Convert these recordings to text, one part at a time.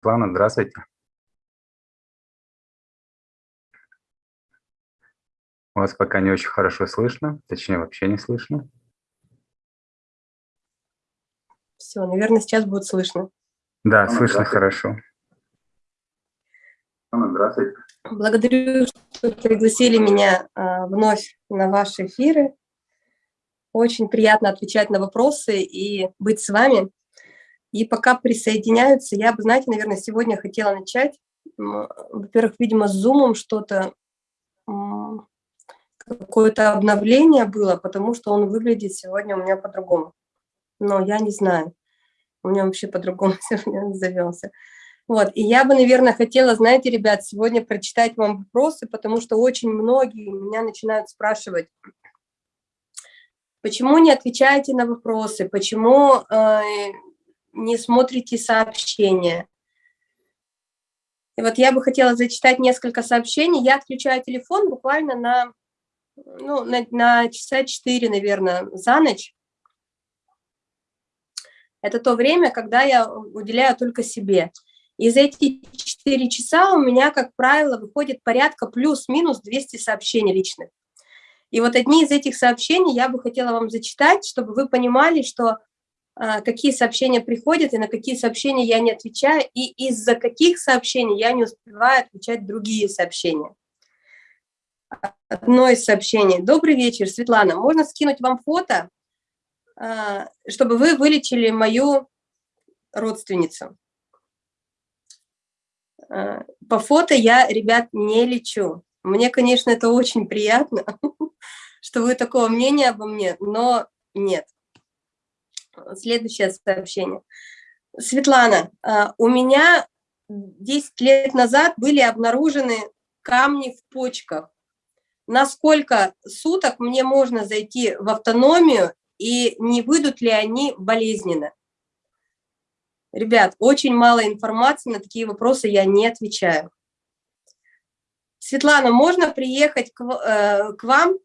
Светлана, здравствуйте. Вас пока не очень хорошо слышно, точнее вообще не слышно. Все, наверное, сейчас будет слышно. Да, слышно хорошо. Здравствуйте. Благодарю, что пригласили меня а, вновь на ваши эфиры. Очень приятно отвечать на вопросы и быть с вами. И пока присоединяются, я бы, знаете, наверное, сегодня хотела начать. Во-первых, видимо, с зумом что-то, какое-то обновление было, потому что он выглядит сегодня у меня по-другому. Но я не знаю. У меня вообще по-другому сегодня завелся. Вот, и я бы, наверное, хотела, знаете, ребят, сегодня прочитать вам вопросы, потому что очень многие меня начинают спрашивать, почему не отвечаете на вопросы, почему э, не смотрите сообщения. И вот я бы хотела зачитать несколько сообщений. Я отключаю телефон буквально на, ну, на, на часа 4, наверное, за ночь. Это то время, когда я уделяю только себе. И за эти 4 часа у меня, как правило, выходит порядка плюс-минус 200 сообщений личных. И вот одни из этих сообщений я бы хотела вам зачитать, чтобы вы понимали, что какие сообщения приходят и на какие сообщения я не отвечаю, и из-за каких сообщений я не успеваю отвечать другие сообщения. Одно из сообщений. Добрый вечер, Светлана. Можно скинуть вам фото, а, чтобы вы вылечили мою родственницу? Э, по фото я, ребят, не лечу. Мне, конечно, это очень приятно, что вы такого мнения обо мне, но нет. Следующее сообщение. Светлана, э, у меня 10 лет назад были обнаружены камни в почках. На сколько суток мне можно зайти в автономию и не выйдут ли они болезненно? Ребят, очень мало информации, на такие вопросы я не отвечаю. Светлана, можно приехать к, э, к вам?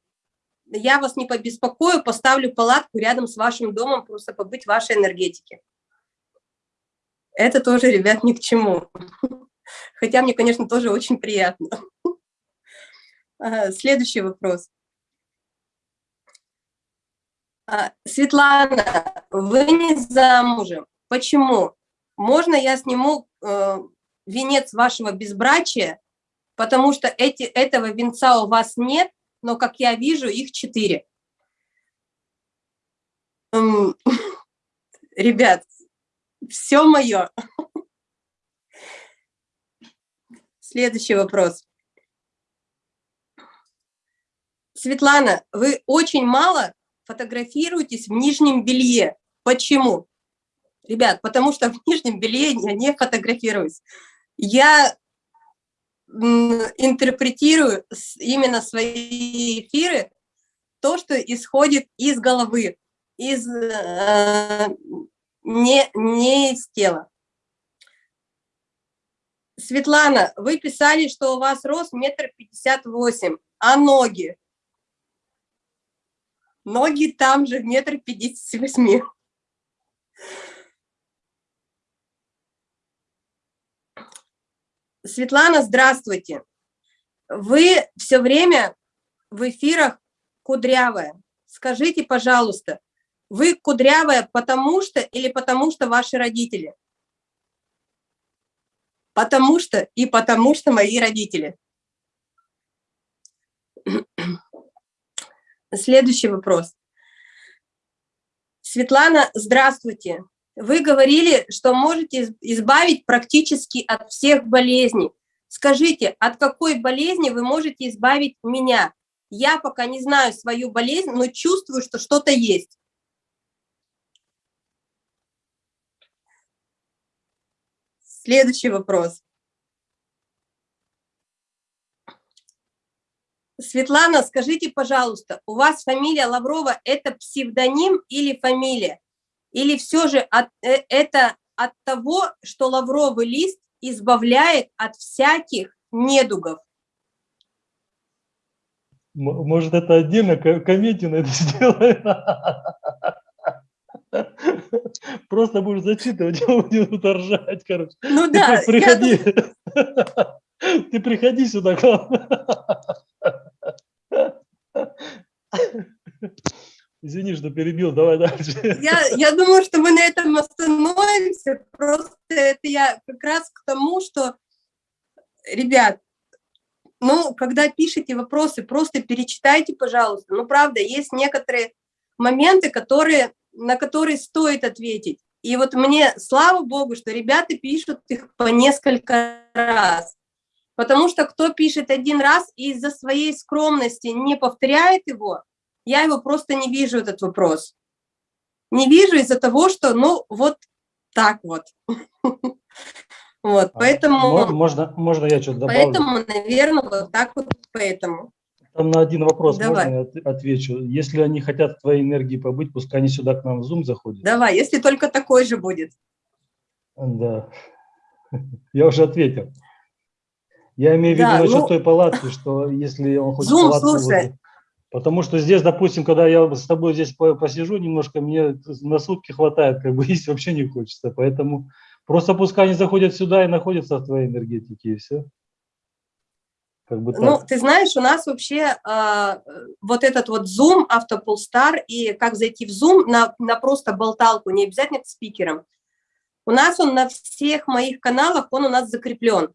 Я вас не побеспокою, поставлю палатку рядом с вашим домом, просто побыть в вашей энергетике. Это тоже, ребят, ни к чему. Хотя мне, конечно, тоже очень приятно. Следующий вопрос. А, Светлана, вы не замужем. Почему? Можно я сниму э, венец вашего безбрачия, потому что эти, этого венца у вас нет, но, как я вижу, их четыре. Ребят, все мое. Следующий вопрос. Светлана, вы очень мало фотографируетесь в нижнем белье. Почему? Ребят, потому что в нижнем белье я не фотографируюсь. Я интерпретирую именно свои эфиры то, что исходит из головы, из, э, не, не из тела. Светлана, вы писали, что у вас рост метр пятьдесят восемь, а ноги? Ноги там же метр пятьдесят восьми. Светлана, здравствуйте. Вы все время в эфирах кудрявая. Скажите, пожалуйста, вы кудрявая потому что или потому что ваши родители? Потому что и потому что мои родители. Следующий вопрос. Светлана, здравствуйте. Вы говорили, что можете избавить практически от всех болезней. Скажите, от какой болезни вы можете избавить меня? Я пока не знаю свою болезнь, но чувствую, что что-то есть. Следующий вопрос. Светлана, скажите, пожалуйста, у вас фамилия Лаврова – это псевдоним или фамилия? Или все же от, э, это от того, что лавровый лист избавляет от всяких недугов? Может, это отдельно комедию на это сделаем? Просто будешь зачитывать, я буду ржать, короче. Ну да. Ты приходи, ты приходи сюда, Извини, что перебил, давай дальше. Я, я думаю, что мы на этом остановимся. Просто это я как раз к тому, что, ребят, ну, когда пишете вопросы, просто перечитайте, пожалуйста. Ну, правда, есть некоторые моменты, которые, на которые стоит ответить. И вот мне, слава богу, что ребята пишут их по несколько раз. Потому что кто пишет один раз и из-за своей скромности не повторяет его, я его просто не вижу, этот вопрос. Не вижу из-за того, что, ну, вот так вот. Вот, а, поэтому... Можно, можно я что-то добавлю? Поэтому, наверное, вот так вот поэтому. Там на один вопрос Давай. можно я отвечу? Если они хотят твоей энергии побыть, пускай они сюда к нам в Zoom заходят. Давай, если только такой же будет. Да, я уже ответил. Я имею в виду да, насчет ну... той палатки, что если он хочет Zoom, палатку... Слушай, Потому что здесь, допустим, когда я с тобой здесь посижу немножко, мне на сутки хватает, как бы есть вообще не хочется. Поэтому просто пускай они заходят сюда и находятся в твоей энергетике, и все. Как бы ну, ты знаешь, у нас вообще э, вот этот вот Zoom, Автополстар, и как зайти в Zoom на, на просто болталку, не обязательно к спикерам. У нас он на всех моих каналах, он у нас закреплен.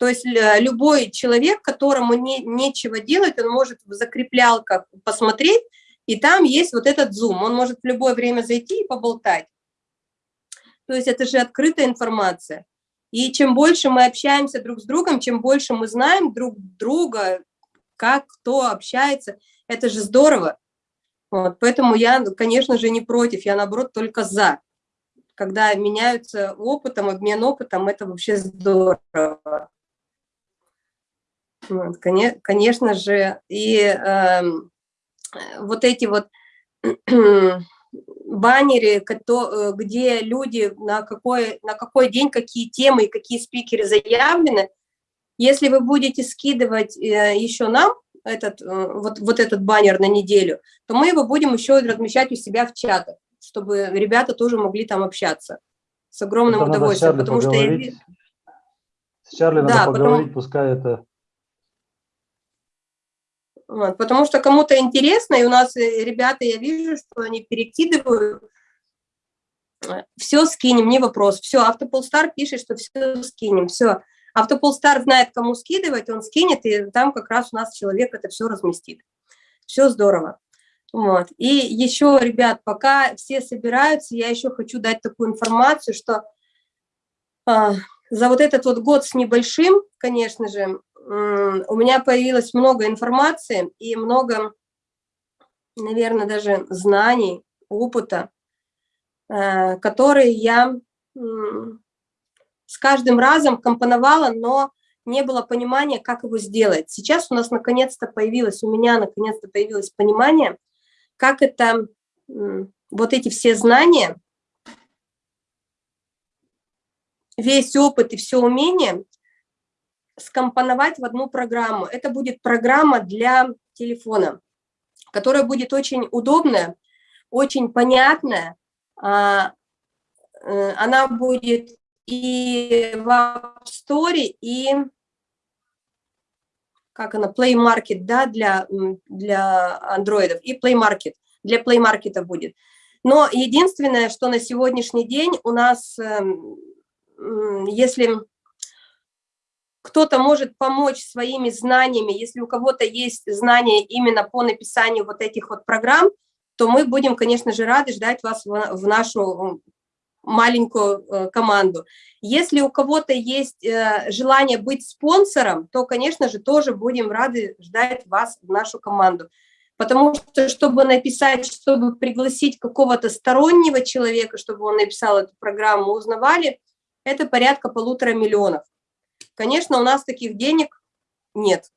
То есть любой человек, которому не, нечего делать, он может в закреплялках посмотреть, и там есть вот этот зум. Он может в любое время зайти и поболтать. То есть это же открытая информация. И чем больше мы общаемся друг с другом, чем больше мы знаем друг друга, как кто общается, это же здорово. Вот, поэтому я, конечно же, не против, я, наоборот, только за. Когда меняются опытом, обмен опытом, это вообще здорово. Вот, конечно же, и э, вот эти вот баннеры, где люди на какой, на какой день, какие темы и какие спикеры заявлены, если вы будете скидывать э, еще нам этот, э, вот, вот этот баннер на неделю, то мы его будем еще размещать у себя в чатах, чтобы ребята тоже могли там общаться с огромным это удовольствием. Потому поговорить. что. С Чарли да, надо поговорить, потому... пускай это вот, потому что кому-то интересно, и у нас э, ребята, я вижу, что они перекидывают, все скинем, не вопрос, все, Автополстар пишет, что все скинем, все. Автополстар знает, кому скидывать, он скинет, и там как раз у нас человек это все разместит. Все здорово. Вот. И еще, ребят, пока все собираются, я еще хочу дать такую информацию, что а, за вот этот вот год с небольшим, конечно же, у меня появилось много информации и много, наверное, даже знаний, опыта, э, которые я с каждым разом компоновала, но не было понимания, как его сделать. Сейчас у нас наконец-то появилось, у меня наконец-то появилось понимание, как это, вот эти все знания, весь опыт и все умение скомпоновать в одну программу. Это будет программа для телефона, которая будет очень удобная, очень понятная. А, э, она будет и в App Store, и как она, Play Market, да, для, для андроидов, и Play Market, для Play Market будет. Но единственное, что на сегодняшний день у нас, эм, если кто-то может помочь своими знаниями, если у кого-то есть знания именно по написанию вот этих вот программ, то мы будем, конечно же, рады ждать вас в нашу маленькую э, команду. Если у кого-то есть э, желание быть спонсором, то, конечно же, тоже будем рады ждать вас в нашу команду. Потому что, чтобы написать, чтобы пригласить какого-то стороннего человека, чтобы он написал эту программу, узнавали, это порядка полутора миллионов. Конечно, у нас таких денег нет.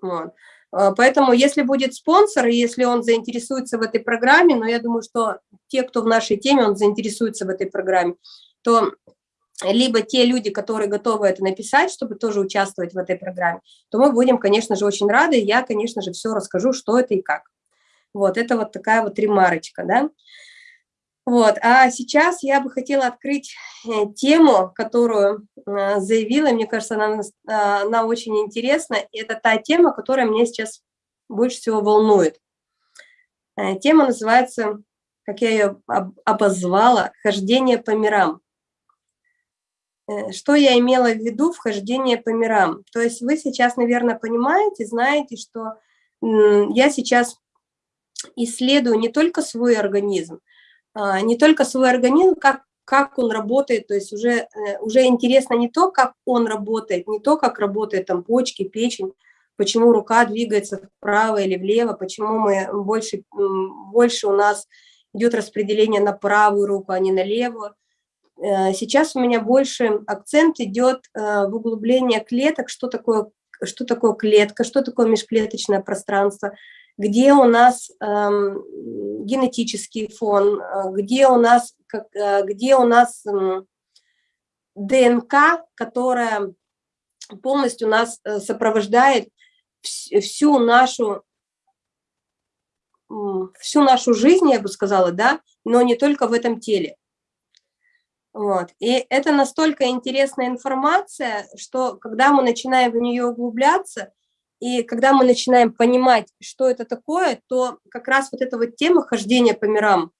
Вот. А, поэтому, если будет спонсор, и если он заинтересуется в этой программе, но я думаю, что те, кто в нашей теме, он заинтересуется в этой программе, то либо те люди, которые готовы это написать, чтобы тоже участвовать в этой программе, то мы будем, конечно же, очень рады. Я, конечно же, все расскажу, что это и как. Вот, это вот такая вот ремарочка, да. Вот, а сейчас я бы хотела открыть э, тему, которую э, заявила, мне кажется, она, она очень интересна. Это та тема, которая меня сейчас больше всего волнует. Тема называется, как я ее обозвала, «Хождение по мирам». Что я имела в виду в хождение по мирам? То есть вы сейчас, наверное, понимаете, знаете, что я сейчас исследую не только свой организм, не только свой организм, как, как он работает, то есть уже, э, уже интересно не то, как он работает, не то, как работает там почки, печень, почему рука двигается вправо или влево, почему мы больше, больше у нас идет распределение на правую руку, а не на левую. Э, сейчас у меня больше акцент идет э, в углубление клеток, что такое, что такое клетка, что такое межклеточное пространство, где у нас э, генетический фон, э, где у нас, как, э, где у нас э, ДНК, которая полностью нас э, сопровождает всю нашу всю нашу жизнь, я бы сказала, да, но не только в этом теле. Вот. И это настолько интересная информация, что когда мы начинаем в нее углубляться, и когда мы начинаем понимать, что это такое, то как раз вот эта вот тема хождения по мирам,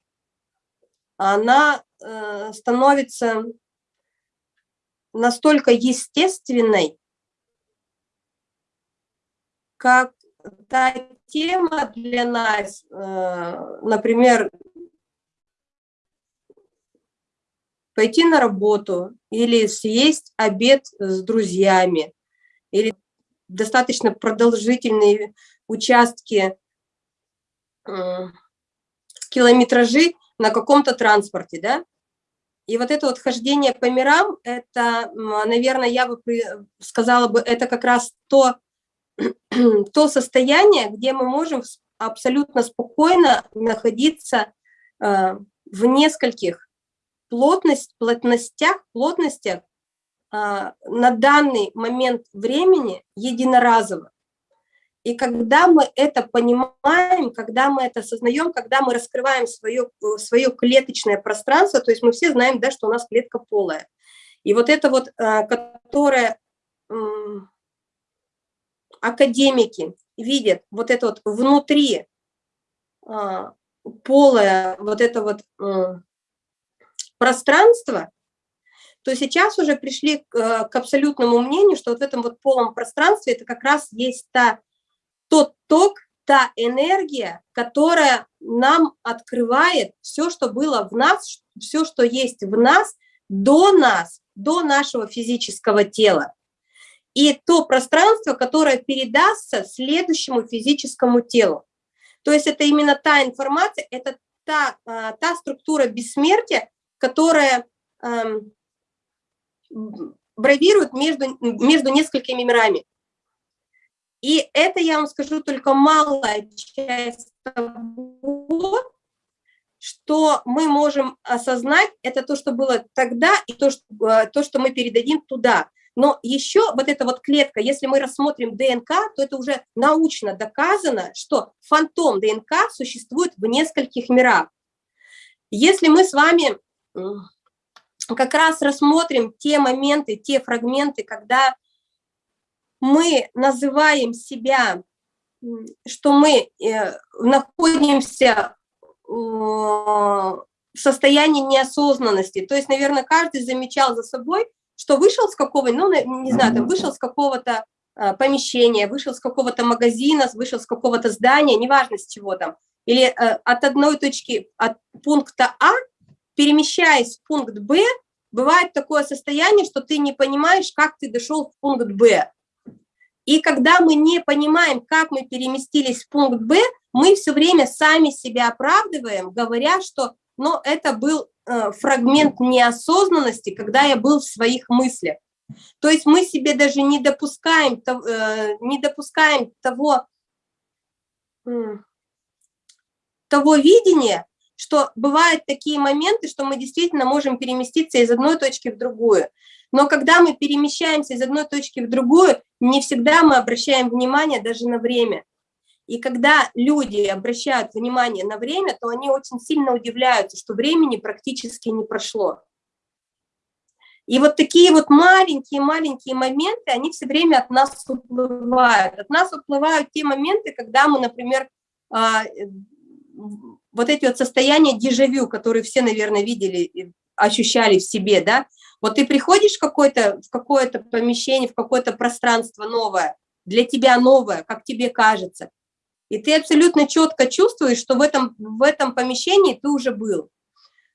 она э, становится настолько естественной, как та тема для нас, э, например, пойти на работу или съесть обед с друзьями, или достаточно продолжительные участки, километражи на каком-то транспорте, да? И вот это вот хождение по мирам, это, наверное, я бы сказала бы, это как раз то, то состояние, где мы можем абсолютно спокойно находиться э, в нескольких плотность, плотностях, плотностях на данный момент времени единоразово. И когда мы это понимаем, когда мы это осознаем, когда мы раскрываем свое, свое клеточное пространство, то есть мы все знаем, да, что у нас клетка полая. И вот это вот, а, которое академики видят, вот это вот внутри а, полое, вот это вот пространство, то сейчас уже пришли к, э, к абсолютному мнению, что вот в этом вот полом пространстве это как раз есть та, тот ток, та энергия, которая нам открывает все, что было в нас, все, что есть в нас, до нас, до нашего физического тела. И то пространство, которое передастся следующему физическому телу. То есть это именно та информация, это та, а, та структура бессмертия, которая бравируют между, между несколькими мирами. И это, я вам скажу, только малая часть того, что мы можем осознать, это то, что было тогда, и то, что, э, то, что мы передадим туда. Но еще вот эта вот клетка, если мы рассмотрим ДНК, то это уже научно доказано, что фантом ДНК существует в нескольких мирах. Если мы с вами как раз рассмотрим те моменты, те фрагменты, когда мы называем себя, что мы э, находимся в состоянии неосознанности. То есть, наверное, каждый замечал за собой, что вышел с какого, ну, не знаю, там, вышел с какого-то а, помещения, вышел с какого-то магазина, вышел с какого-то здания, неважно с чего там, или э, от одной точки, от пункта А перемещаясь в пункт Б, бывает такое состояние, что ты не понимаешь, как ты дошел в пункт Б. И когда мы не понимаем, как мы переместились в пункт Б, мы все время сами себя оправдываем, говоря, что ну, это был э, фрагмент неосознанности, когда я был в своих мыслях. То есть мы себе даже не допускаем, э, не допускаем того, э, того видения, что бывают такие моменты, что мы действительно можем переместиться из одной точки в другую. Но когда мы перемещаемся из одной точки в другую, не всегда мы обращаем внимание даже на время. И когда люди обращают внимание на время, то они очень сильно удивляются, что времени практически не прошло. И вот такие вот маленькие-маленькие моменты, они все время от нас уплывают. От нас уплывают те моменты, когда мы, например, а, вот эти вот состояния дежавю, которые все, наверное, видели, ощущали в себе, да, вот ты приходишь в какое-то какое помещение, в какое-то пространство новое, для тебя новое, как тебе кажется, и ты абсолютно четко чувствуешь, что в этом, в этом помещении ты уже был,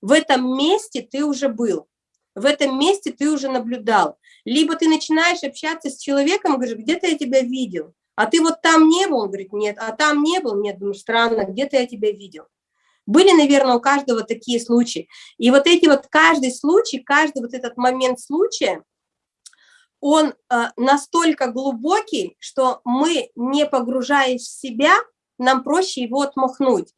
в этом месте ты уже был, в этом месте ты уже наблюдал. Либо ты начинаешь общаться с человеком, говоришь, где-то я тебя видел, а ты вот там не был, он говорит, нет, а там не был, нет, думаю, странно, где-то я тебя видел. Были, наверное, у каждого такие случаи. И вот эти вот, каждый случай, каждый вот этот момент случая, он э, настолько глубокий, что мы, не погружаясь в себя, нам проще его отмахнуть.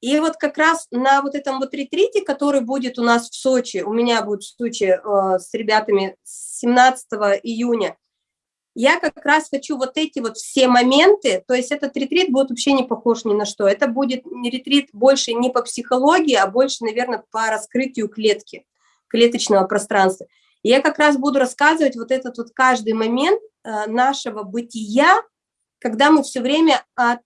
И вот как раз на вот этом вот ретрите, который будет у нас в Сочи, у меня будет в Сочи э, с ребятами 17 июня, я как раз хочу вот эти вот все моменты, то есть этот ретрит будет вообще не похож ни на что. Это будет ретрит больше не по психологии, а больше, наверное, по раскрытию клетки, клеточного пространства. И я как раз буду рассказывать вот этот вот каждый момент э, нашего бытия, когда мы все время от,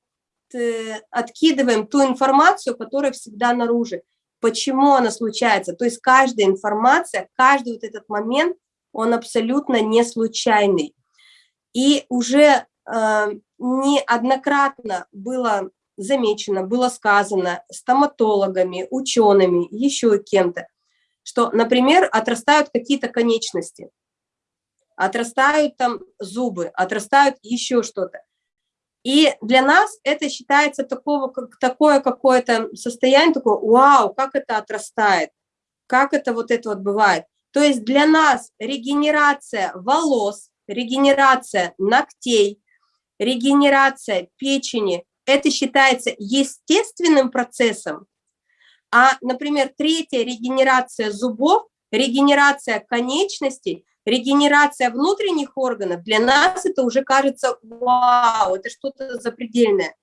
э, откидываем ту информацию, которая всегда наружу. Почему она случается? То есть каждая информация, каждый вот этот момент, он абсолютно не случайный. И уже э, неоднократно было замечено, было сказано стоматологами, учеными, еще кем-то, что, например, отрастают какие-то конечности, отрастают там зубы, отрастают еще что-то. И для нас это считается такого, как, такое какое-то состояние, такое, вау, как это отрастает, как это вот это вот бывает. То есть для нас регенерация волос, регенерация ногтей, регенерация печени, это считается естественным процессом, а, например, третья регенерация зубов, регенерация конечностей, регенерация внутренних органов, для нас это уже кажется, вау, это что-то запредельное.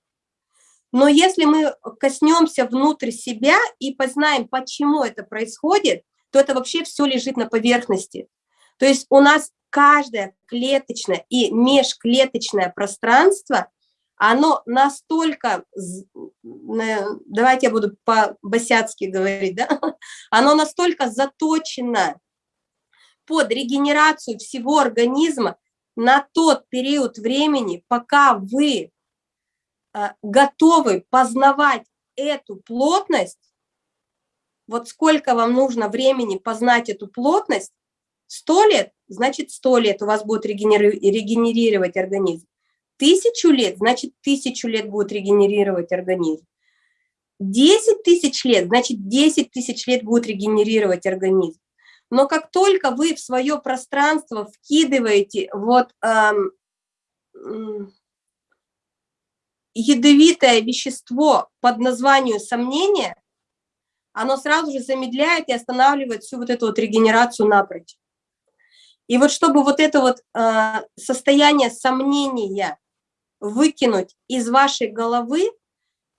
Но если мы коснемся внутрь себя и познаем, почему это происходит, то это вообще все лежит на поверхности. То есть у нас каждое клеточное и межклеточное пространство оно настолько, давайте я буду по-босяцки говорить, да? оно настолько заточено под регенерацию всего организма на тот период времени, пока вы а, готовы познавать эту плотность, вот сколько вам нужно времени познать эту плотность, 100 лет, значит 100 лет у вас будет регенерировать организм тысячу лет, значит, тысячу лет будет регенерировать организм. 10 тысяч лет, значит, 10 тысяч лет будет регенерировать организм. Но как только вы в свое пространство вкидываете вот эм, ядовитое вещество под названием сомнение, оно сразу же замедляет и останавливает всю вот эту вот регенерацию напрочь. И вот чтобы вот это вот э, состояние сомнения выкинуть из вашей головы.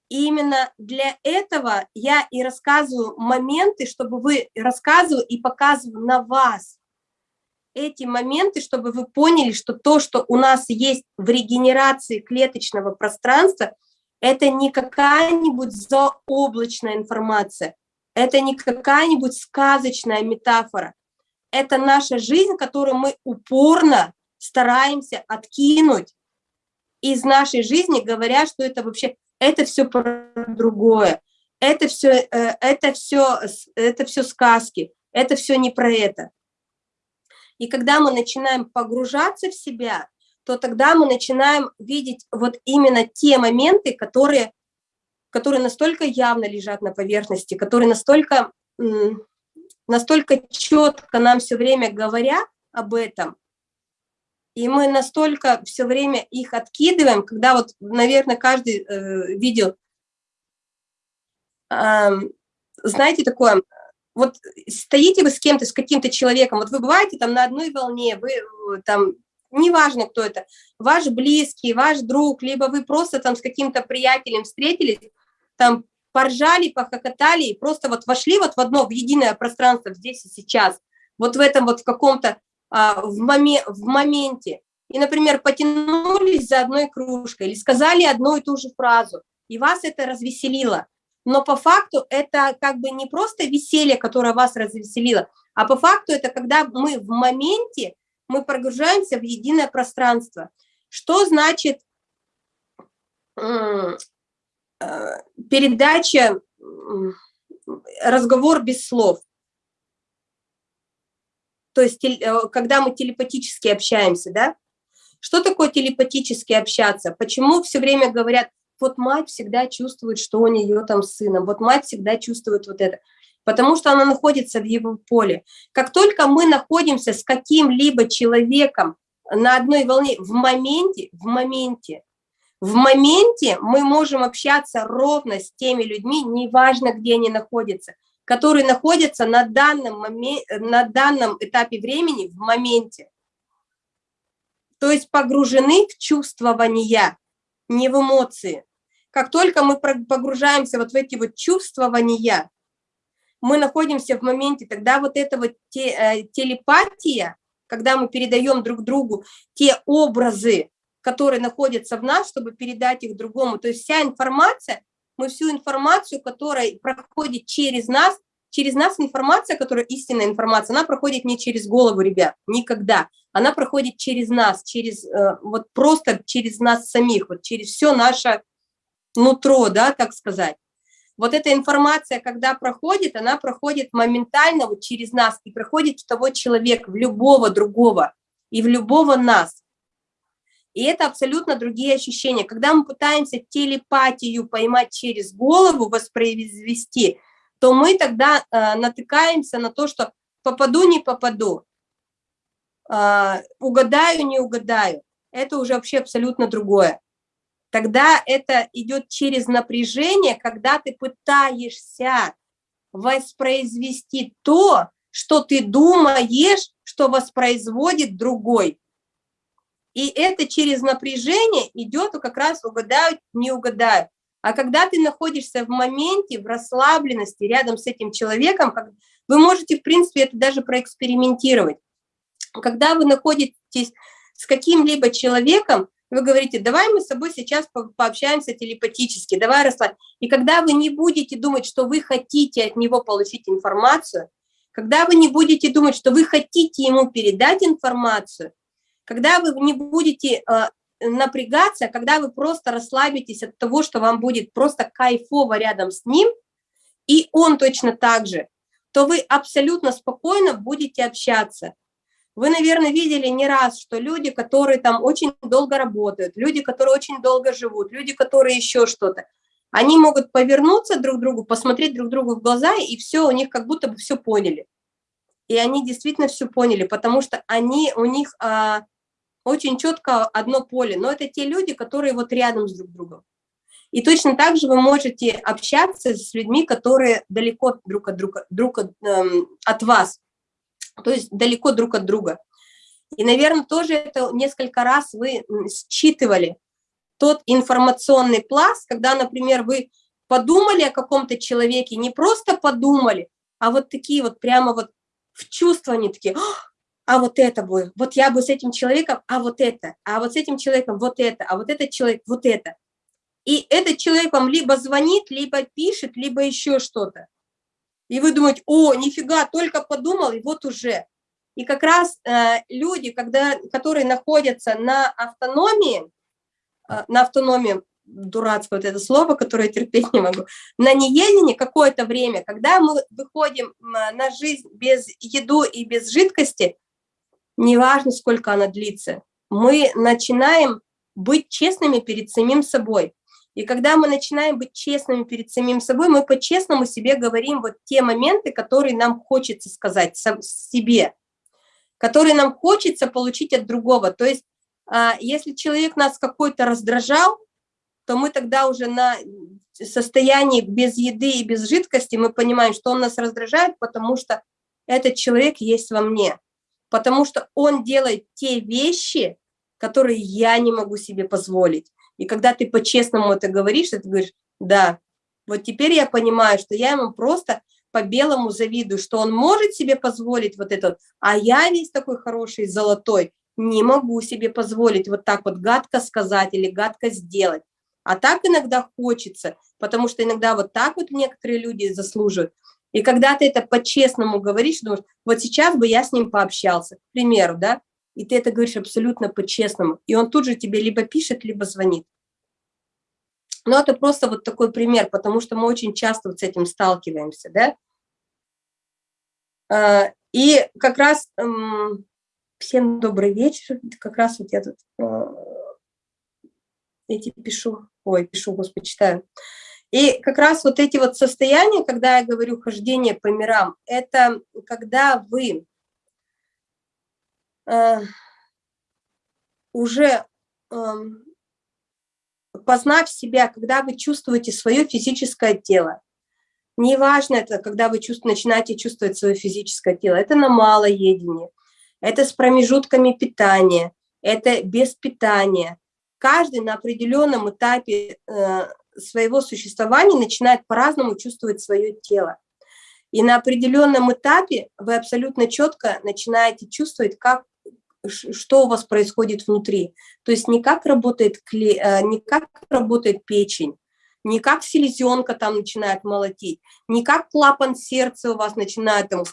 Именно для этого я и рассказываю моменты, чтобы вы рассказываю и показываю на вас эти моменты, чтобы вы поняли, что то, что у нас есть в регенерации клеточного пространства, это не какая-нибудь заоблачная информация, это не какая-нибудь сказочная метафора, это наша жизнь, которую мы упорно стараемся откинуть из нашей жизни, говоря, что это вообще, это все про другое, это все, э, это все, это все сказки, это все не про это. И когда мы начинаем погружаться в себя, то тогда мы начинаем видеть вот именно те моменты, которые, которые настолько явно лежат на поверхности, которые настолько, настолько четко нам все время говорят об этом, и мы настолько все время их откидываем, когда вот, наверное, каждый э, видел, э, знаете, такое, вот стоите вы с кем-то, с каким-то человеком, вот вы бываете там на одной волне, вы э, там неважно, кто это, ваш близкий, ваш друг, либо вы просто там с каким-то приятелем встретились, там поржали, похохотали и просто вот вошли вот в одно, в единое пространство здесь и сейчас, вот в этом вот в каком-то, а, в, моме, в моменте, и, например, потянулись за одной кружкой или сказали одну и ту же фразу, и вас это развеселило, но по факту это как бы не просто веселье, которое вас развеселило, а по факту это когда мы в моменте, мы прогружаемся в единое пространство. Что значит передача, разговор без слов? То есть, э, когда мы телепатически общаемся, да? Что такое телепатически общаться? Почему все время говорят, вот мать всегда чувствует, что у нее там с сыном, вот мать всегда чувствует вот это, потому что она находится в его поле. Как только мы находимся с каким-либо человеком на одной волне в моменте, в моменте, в моменте мы можем общаться ровно с теми людьми, неважно, где они находятся, которые находятся на данном, момент, на данном этапе времени в моменте. То есть погружены в чувствования, не в эмоции. Как только мы погружаемся вот в эти вот чувствования, мы находимся в моменте, тогда вот эта вот те, э, телепатия, когда мы передаем друг другу те образы, которые находятся в нас, чтобы передать их другому. То есть вся информация, мы всю информацию, которая проходит через нас, через нас информация, которая истинная информация, она проходит не через голову, ребят, никогда. Она проходит через нас, через, э, вот просто через нас самих, вот через все наше нутро, да, так сказать. Вот эта информация, когда проходит, она проходит моментально вот через нас и проходит в того человека, в любого другого и в любого нас. И это абсолютно другие ощущения. Когда мы пытаемся телепатию поймать через голову, воспроизвести, то мы тогда э, натыкаемся на то, что попаду, не попаду, э, угадаю, не угадаю. Это уже вообще абсолютно другое тогда это идет через напряжение, когда ты пытаешься воспроизвести то, что ты думаешь, что воспроизводит другой. И это через напряжение идет, как раз угадают, не угадают. А когда ты находишься в моменте, в расслабленности рядом с этим человеком, вы можете, в принципе, это даже проэкспериментировать. Когда вы находитесь с каким-либо человеком, вы говорите, давай мы с собой сейчас пообщаемся телепатически, давай расслабь. И когда вы не будете думать, что вы хотите от него получить информацию, когда вы не будете думать, что вы хотите ему передать информацию, когда вы не будете э, напрягаться, когда вы просто расслабитесь от того, что вам будет просто кайфово рядом с ним, и он точно так же, то вы абсолютно спокойно будете общаться. Вы, наверное, видели не раз, что люди, которые там очень долго работают, люди, которые очень долго живут, люди, которые еще что-то, они могут повернуться друг к другу, посмотреть друг другу в глаза, и все, у них как будто бы все поняли. И они действительно все поняли, потому что они, у них а, очень четко одно поле, но это те люди, которые вот рядом с друг другом. И точно так же вы можете общаться с людьми, которые далеко друг от друга, друг от, эм, от вас то есть далеко друг от друга. И, наверное, тоже это несколько раз вы считывали тот информационный пласт, когда, например, вы подумали о каком-то человеке, не просто подумали, а вот такие вот прямо вот в чувствовании такие, а вот это бы, вот я бы с этим человеком, а вот это, а вот с этим человеком вот это, а вот этот человек вот это. И этот человек вам либо звонит, либо пишет, либо еще что-то. И вы думаете, о, нифига, только подумал, и вот уже. И как раз э, люди, когда, которые находятся на автономии, э, на автономии, дурацкое вот это слово, которое я терпеть не могу, на неедении какое-то время, когда мы выходим на жизнь без еду и без жидкости, неважно, сколько она длится, мы начинаем быть честными перед самим собой. И когда мы начинаем быть честными перед самим собой, мы по-честному себе говорим вот те моменты, которые нам хочется сказать себе, которые нам хочется получить от другого. То есть, а, если человек нас какой-то раздражал, то мы тогда уже на состоянии без еды и без жидкости, мы понимаем, что он нас раздражает, потому что этот человек есть во мне, потому что он делает те вещи, которые я не могу себе позволить. И когда ты по-честному это говоришь, ты говоришь, да, вот теперь я понимаю, что я ему просто по-белому завидую, что он может себе позволить вот это, а я весь такой хороший, золотой, не могу себе позволить вот так вот гадко сказать или гадко сделать. А так иногда хочется, потому что иногда вот так вот некоторые люди заслуживают. И когда ты это по-честному говоришь, думаешь, вот сейчас бы я с ним пообщался, к примеру, да, и ты это говоришь абсолютно по-честному, и он тут же тебе либо пишет, либо звонит. Но это просто вот такой пример, потому что мы очень часто вот с этим сталкиваемся, да. А, и как раз всем добрый вечер, как раз вот я тут а, эти пишу, ой, пишу, господи, читаю. И как раз вот эти вот состояния, когда я говорю хождение по мирам, это когда вы э, уже э, познав себя, когда вы чувствуете свое физическое тело, неважно это, когда вы чувств, начинаете чувствовать свое физическое тело, это на малоедении, это с промежутками питания, это без питания. Каждый на определенном этапе э, своего существования начинает по-разному чувствовать свое тело. И на определенном этапе вы абсолютно четко начинаете чувствовать, как что у вас происходит внутри. То есть не как работает, э, не как работает печень, не как селезенка там начинает молотить, не как клапан сердца у вас начинает там,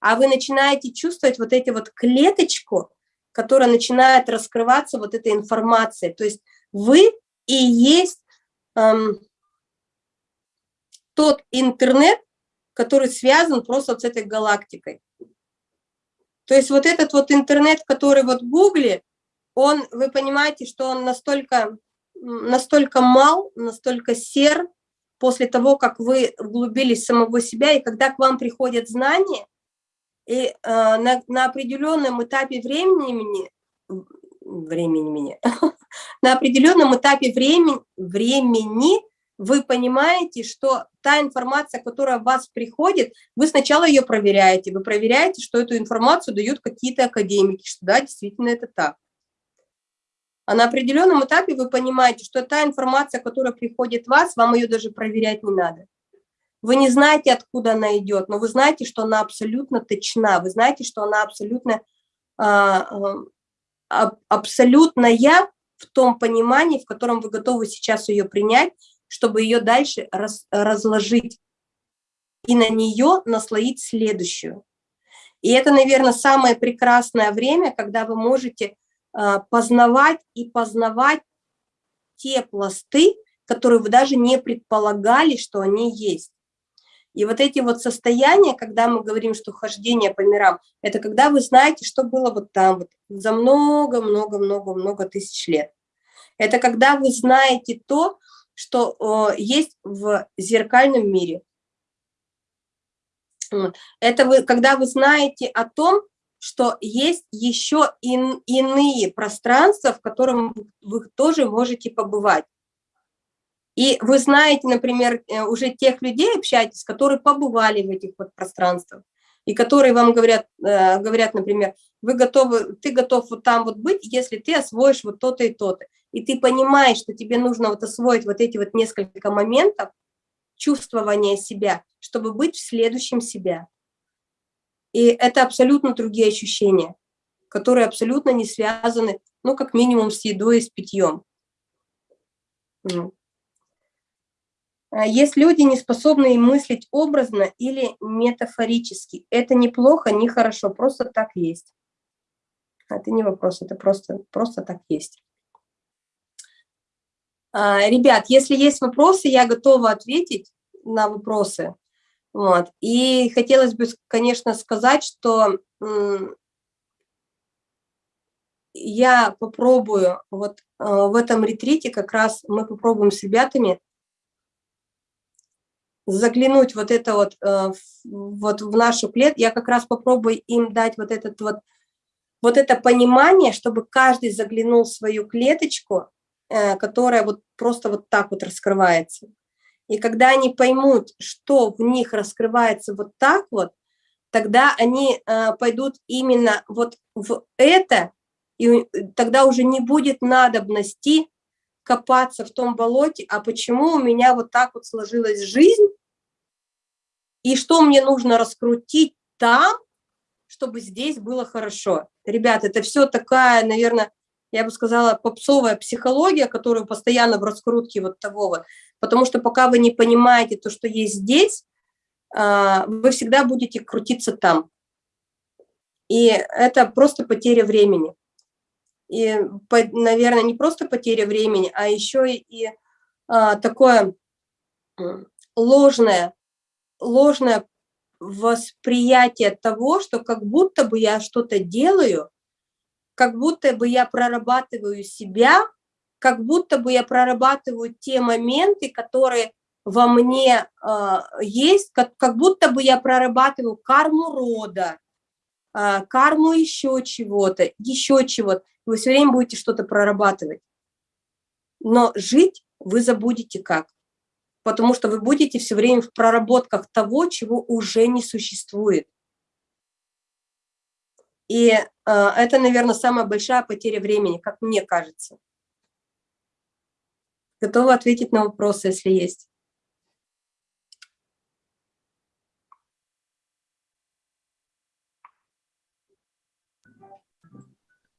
а вы начинаете чувствовать вот эти вот клеточку, которая начинает раскрываться вот этой информацией. То есть вы и есть тот интернет, который связан просто с этой галактикой. То есть вот этот вот интернет, который вот в Гугле, он, вы понимаете, что он настолько, настолько мал, настолько сер, после того, как вы углубились самого себя, и когда к вам приходят знания, и э, на, на определенном этапе времени, времени, на определенном этапе времени, времени вы понимаете, что та информация, которая в вас приходит, вы сначала ее проверяете, вы проверяете, что эту информацию дают какие-то академики, что да, действительно это так. А на определенном этапе вы понимаете, что та информация, которая приходит в вас, вам ее даже проверять не надо. Вы не знаете, откуда она идет, но вы знаете, что она абсолютно точна, вы знаете, что она абсолютно, а, а, абсолютно я в том понимании, в котором вы готовы сейчас ее принять, чтобы ее дальше раз, разложить и на нее наслоить следующую. И это, наверное, самое прекрасное время, когда вы можете э, познавать и познавать те пласты, которые вы даже не предполагали, что они есть. И вот эти вот состояния, когда мы говорим, что хождение по мирам, это когда вы знаете, что было вот там вот за много-много-много-много тысяч лет. Это когда вы знаете то, что есть в зеркальном мире. Это вы, когда вы знаете о том, что есть еще ин, иные пространства, в котором вы тоже можете побывать. И вы знаете, например, э, уже тех людей общаетесь, которые побывали в этих вот пространствах, и которые вам говорят, э, говорят, например, вы готовы, ты готов вот там вот быть, если ты освоишь вот то-то и то-то и ты понимаешь, что тебе нужно вот освоить вот эти вот несколько моментов чувствования себя, чтобы быть в следующем себя. И это абсолютно другие ощущения, которые абсолютно не связаны, ну, как минимум, с едой и с питьем. А есть люди, не способные мыслить образно или метафорически. Это неплохо, не хорошо, просто так есть. Это не вопрос, это просто, просто так есть. А, ребят, если есть вопросы, я готова ответить на вопросы. Вот. И хотелось бы, конечно, сказать, что я попробую, вот а, в этом ретрите как раз мы попробуем с ребятами заглянуть вот это вот, а, вот в нашу клетку, я как раз попробую им дать вот этот вот, вот это понимание, чтобы каждый заглянул в свою клеточку, которая вот просто вот так вот раскрывается. И когда они поймут, что в них раскрывается вот так вот, тогда они э, пойдут именно вот в это, И тогда уже не будет надобности копаться в том болоте, а почему у меня вот так вот сложилась жизнь, и что мне нужно раскрутить там, чтобы здесь было хорошо. Ребят, это все такая, наверное, я бы сказала, попсовая психология, которую постоянно в раскрутке вот того вот. Потому что пока вы не понимаете то, что есть здесь, а, вы всегда будете крутиться там. И это просто потеря времени. И, наверное, не просто потеря времени, а еще и а, такое ложное, ложное восприятие того, что как будто бы я что-то делаю, как будто бы я прорабатываю себя, как будто бы я прорабатываю те моменты, которые во мне э, есть, как, как будто бы я прорабатываю карму рода, э, карму еще чего-то, еще чего-то. Вы все время будете что-то прорабатывать. Но жить вы забудете как потому что вы будете все время в проработках того, чего уже не существует. И э, это, наверное, самая большая потеря времени, как мне кажется. Готова ответить на вопросы, если есть.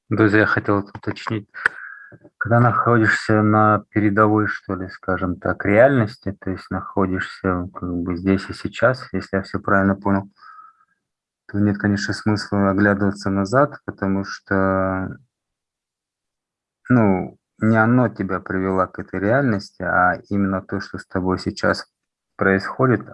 Друзья, я хотел уточнить. Когда находишься на передовой, что ли, скажем так, реальности, то есть находишься как бы здесь и сейчас, если я все правильно понял, то нет, конечно, смысла оглядываться назад, потому что, ну, не оно тебя привело к этой реальности, а именно то, что с тобой сейчас происходит,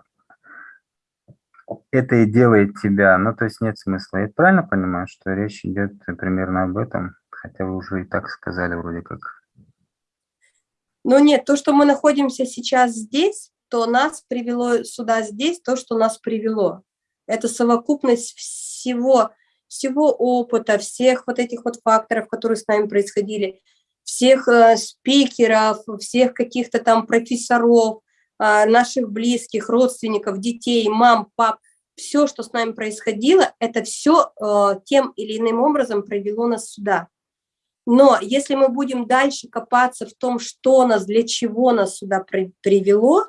это и делает тебя, ну, то есть нет смысла. Я правильно понимаю, что речь идет примерно об этом? Хотя вы уже и так сказали вроде как. Но нет, то, что мы находимся сейчас здесь, то нас привело сюда здесь, то, что нас привело. Это совокупность всего, всего опыта, всех вот этих вот факторов, которые с нами происходили, всех э, спикеров, всех каких-то там профессоров, э, наших близких, родственников, детей, мам, пап, все, что с нами происходило, это все э, тем или иным образом привело нас сюда. Но если мы будем дальше копаться в том, что нас, для чего нас сюда при, привело,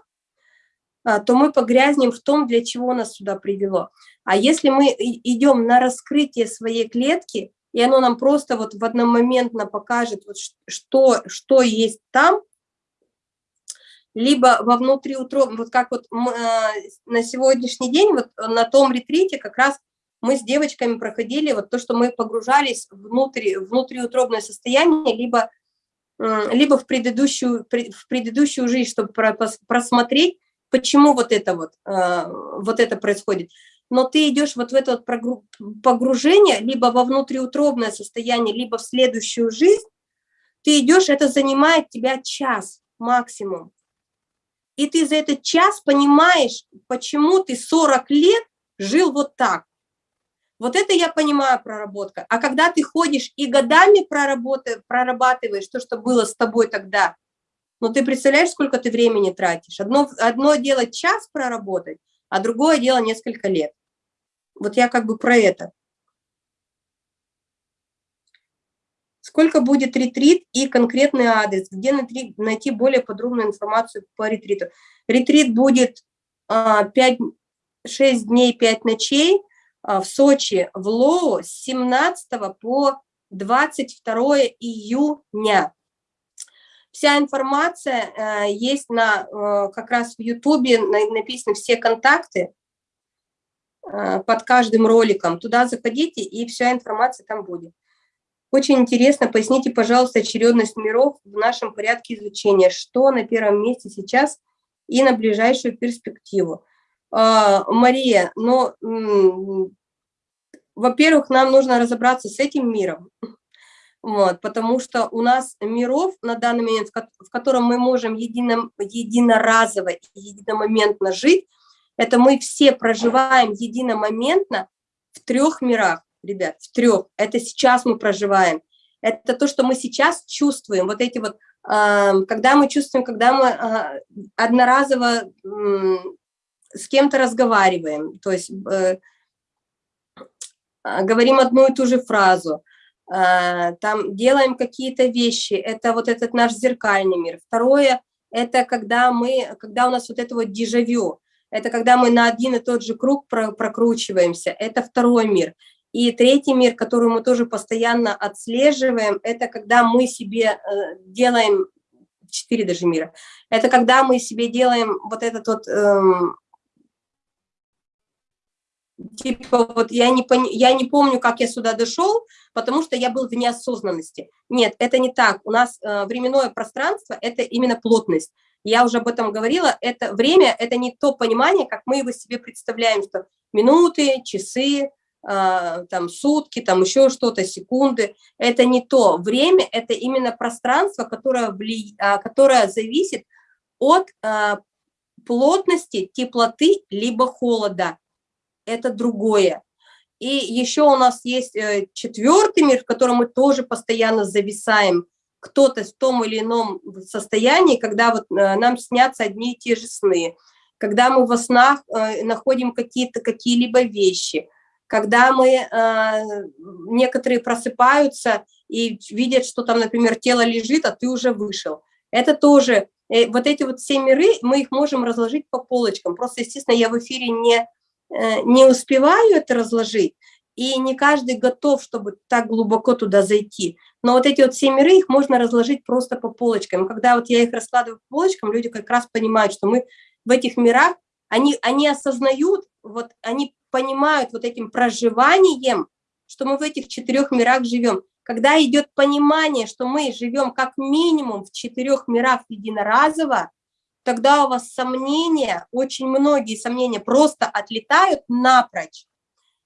то мы погрязнем в том, для чего нас сюда привело. А если мы идем на раскрытие своей клетки, и оно нам просто вот в одномоментно покажет, вот что, что есть там, либо во внутриутробном, вот как вот мы, а, на сегодняшний день, вот на том ретрите как раз мы с девочками проходили вот то, что мы погружались внутрь, внутриутробное состояние, либо, либо в, предыдущую, в предыдущую жизнь, чтобы просмотреть, почему вот это вот, а, вот это происходит. Но ты идешь вот в это вот погружение, либо во внутриутробное состояние, либо в следующую жизнь, ты идешь, это занимает тебя час максимум. И ты за этот час понимаешь, почему ты 40 лет жил вот так. Вот это я понимаю проработка. А когда ты ходишь и годами прорабатываешь то, что было с тобой тогда, ну ты представляешь, сколько ты времени тратишь? Одно, одно дело час проработать, а другое дело несколько лет. Вот я как бы про это. Сколько будет ретрит и конкретный адрес, где найти более подробную информацию по ретриту. Ретрит будет 5, а, 6 дней, 5 ночей, а, в Сочи, в Лоу с 17 по 22 июня. Вся информация э, есть на, э, как раз в Ютубе, написаны все контакты э, под каждым роликом. Туда заходите, и вся информация там будет. Очень интересно, поясните, пожалуйста, очередность миров в нашем порядке изучения. Что на первом месте сейчас и на ближайшую перспективу? А, Мария, но, во-первых, нам нужно разобраться с этим миром, вот, потому что у нас миров на данный момент, в котором мы можем едино, единоразово и единомоментно жить, это мы все проживаем единомоментно в трех мирах, ребят, в трех. Это сейчас мы проживаем. Это то, что мы сейчас чувствуем, вот эти вот, когда мы чувствуем, когда мы а, одноразово с кем-то разговариваем, то есть э, а, говорим одну и ту же фразу, там делаем какие-то вещи, это вот этот наш зеркальный мир. Второе, это когда мы, когда у нас вот это вот дежавю, это когда мы на один и тот же круг прокручиваемся, это второй мир. И третий мир, который мы тоже постоянно отслеживаем, это когда мы себе э, делаем, четыре даже мира, это когда мы себе делаем вот этот вот эм, типа вот я не, пон... я не помню, как я сюда дошел, потому что я был в неосознанности. Нет, это не так. У нас э, временное пространство – это именно плотность. Я уже об этом говорила. Это время – это не то понимание, как мы его себе представляем, что минуты, часы, э, там сутки, там еще что-то, секунды. Это не то. Время – это именно пространство, которое, вли... э, которое зависит от плотности, теплоты, либо холода это другое. И еще у нас есть э, четвертый мир, в котором мы тоже постоянно зависаем. Кто-то в том или ином состоянии, когда вот э, нам снятся одни и те же сны, когда мы во снах э, находим какие-то какие-либо вещи, когда мы, некоторые просыпаются и видят, что там, например, тело лежит, а ты уже вышел. Это тоже, вот эти вот все миры, мы их можем разложить по полочкам. Просто, естественно, я в эфире не не успеваю это разложить, и не каждый готов, чтобы так глубоко туда зайти. Но вот эти вот все миры, их можно разложить просто по полочкам. Когда вот я их раскладываю по полочкам, люди как раз понимают, что мы в этих мирах, они, они осознают, вот они понимают вот этим проживанием, что мы в этих четырех мирах живем. Когда идет понимание, что мы живем как минимум в четырех мирах единоразово, тогда у вас сомнения, очень многие сомнения просто отлетают напрочь.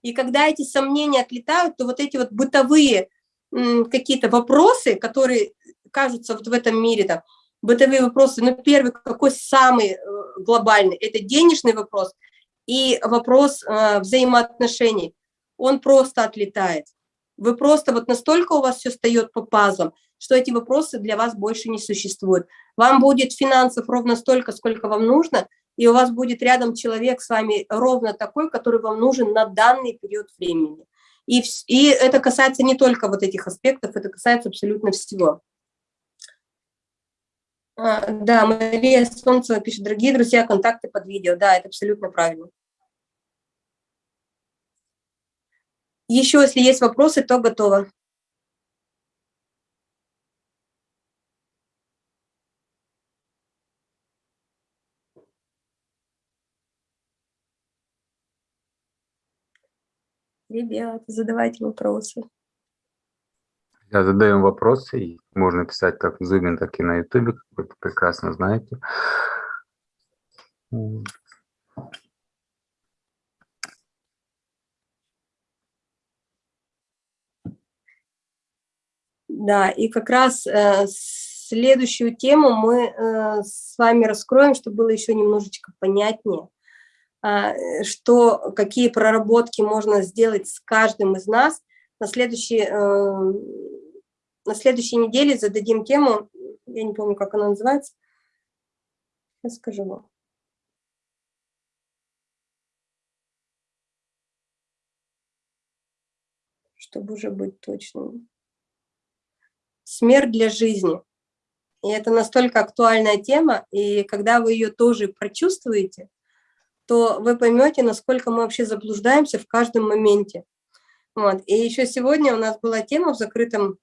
И когда эти сомнения отлетают, то вот эти вот бытовые какие-то вопросы, которые кажутся вот в этом мире, там, бытовые вопросы, ну, первый, какой самый э, глобальный, это денежный вопрос и вопрос э, взаимоотношений, он просто отлетает. Вы просто вот настолько у вас все встает по пазлам, что эти вопросы для вас больше не существуют. Вам будет финансов ровно столько, сколько вам нужно, и у вас будет рядом человек с вами ровно такой, который вам нужен на данный период времени. И, и это касается не только вот этих аспектов, это касается абсолютно всего. А, да, Мария Солнцева пишет, дорогие друзья, контакты под видео. Да, это абсолютно правильно. Еще, если есть вопросы, то готово. Ребята, задавайте вопросы. Я задаем вопросы, и можно писать как в Zoom, так и на YouTube, как вы прекрасно знаете. Да, и как раз э, следующую тему мы э, с вами раскроем, чтобы было еще немножечко понятнее. А, что, какие проработки можно сделать с каждым из нас. На следующей, э, на следующей неделе зададим тему, я не помню, как она называется, сейчас скажу вам. Чтобы уже быть точным. Смерть для жизни. И это настолько актуальная тема, и когда вы ее тоже прочувствуете, то вы поймете, насколько мы вообще заблуждаемся в каждом моменте. Вот. И еще сегодня у нас была тема в закрытом,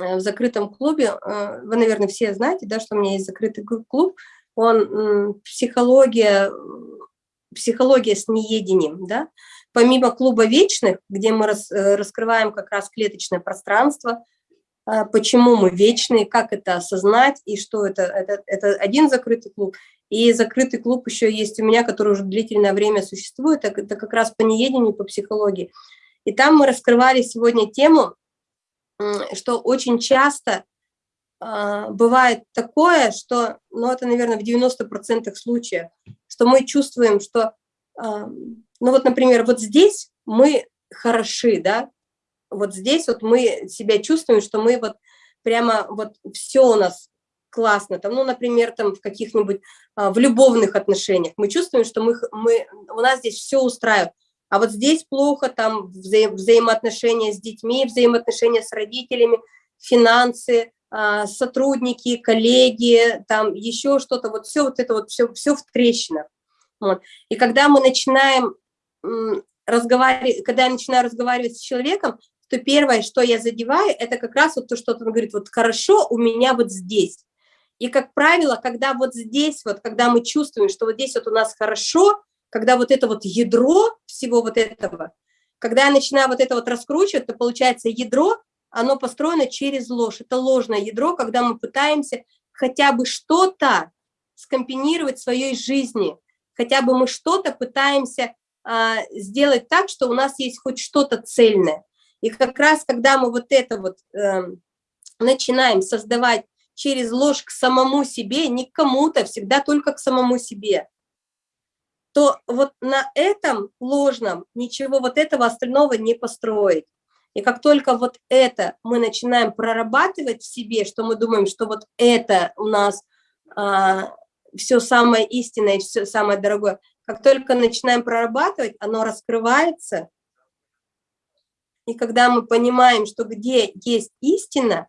э, в закрытом клубе. Э, вы, наверное, все знаете, да, что у меня есть закрытый клуб. Он психология, психология с неедением. Да? Помимо клуба вечных, где мы рас, э, раскрываем как раз клеточное пространство, почему мы вечные, как это осознать и что это, это, это один закрытый клуб. И закрытый клуб еще есть у меня, который уже длительное время существует, это как раз по неедению, по психологии. И там мы раскрывали сегодня тему, что очень часто э, бывает такое, что, ну это, наверное, в 90% случаев, что мы чувствуем, что, э, ну вот, например, вот здесь мы хороши, да, вот здесь вот мы себя чувствуем, что мы вот прямо вот все у нас классно, там, ну, например, там в каких-нибудь, а, в любовных отношениях, мы чувствуем, что мы, мы, у нас здесь все устраивает, а вот здесь плохо, там вза взаимоотношения с детьми, взаимоотношения с родителями, финансы, а, сотрудники, коллеги, там еще что-то, вот все вот это вот, все, все в трещинах. Вот. И когда мы начинаем разговаривать, когда я начинаю разговаривать с человеком, то первое, что я задеваю, это как раз вот то, что он говорит, вот хорошо у меня вот здесь. И, как правило, когда вот здесь, вот, когда мы чувствуем, что вот здесь вот у нас хорошо, когда вот это вот ядро всего вот этого, когда я начинаю вот это вот раскручивать, то получается ядро, оно построено через ложь. Это ложное ядро, когда мы пытаемся хотя бы что-то скомпинировать в своей жизни, хотя бы мы что-то пытаемся а, сделать так, что у нас есть хоть что-то цельное. И как раз, когда мы вот это вот э, начинаем создавать через ложь к самому себе, не к кому-то, всегда только к самому себе, то вот на этом ложном ничего вот этого остального не построить. И как только вот это мы начинаем прорабатывать в себе, что мы думаем, что вот это у нас а, все самое истинное, все самое дорогое, как только начинаем прорабатывать, оно раскрывается. И когда мы понимаем, что где есть истина,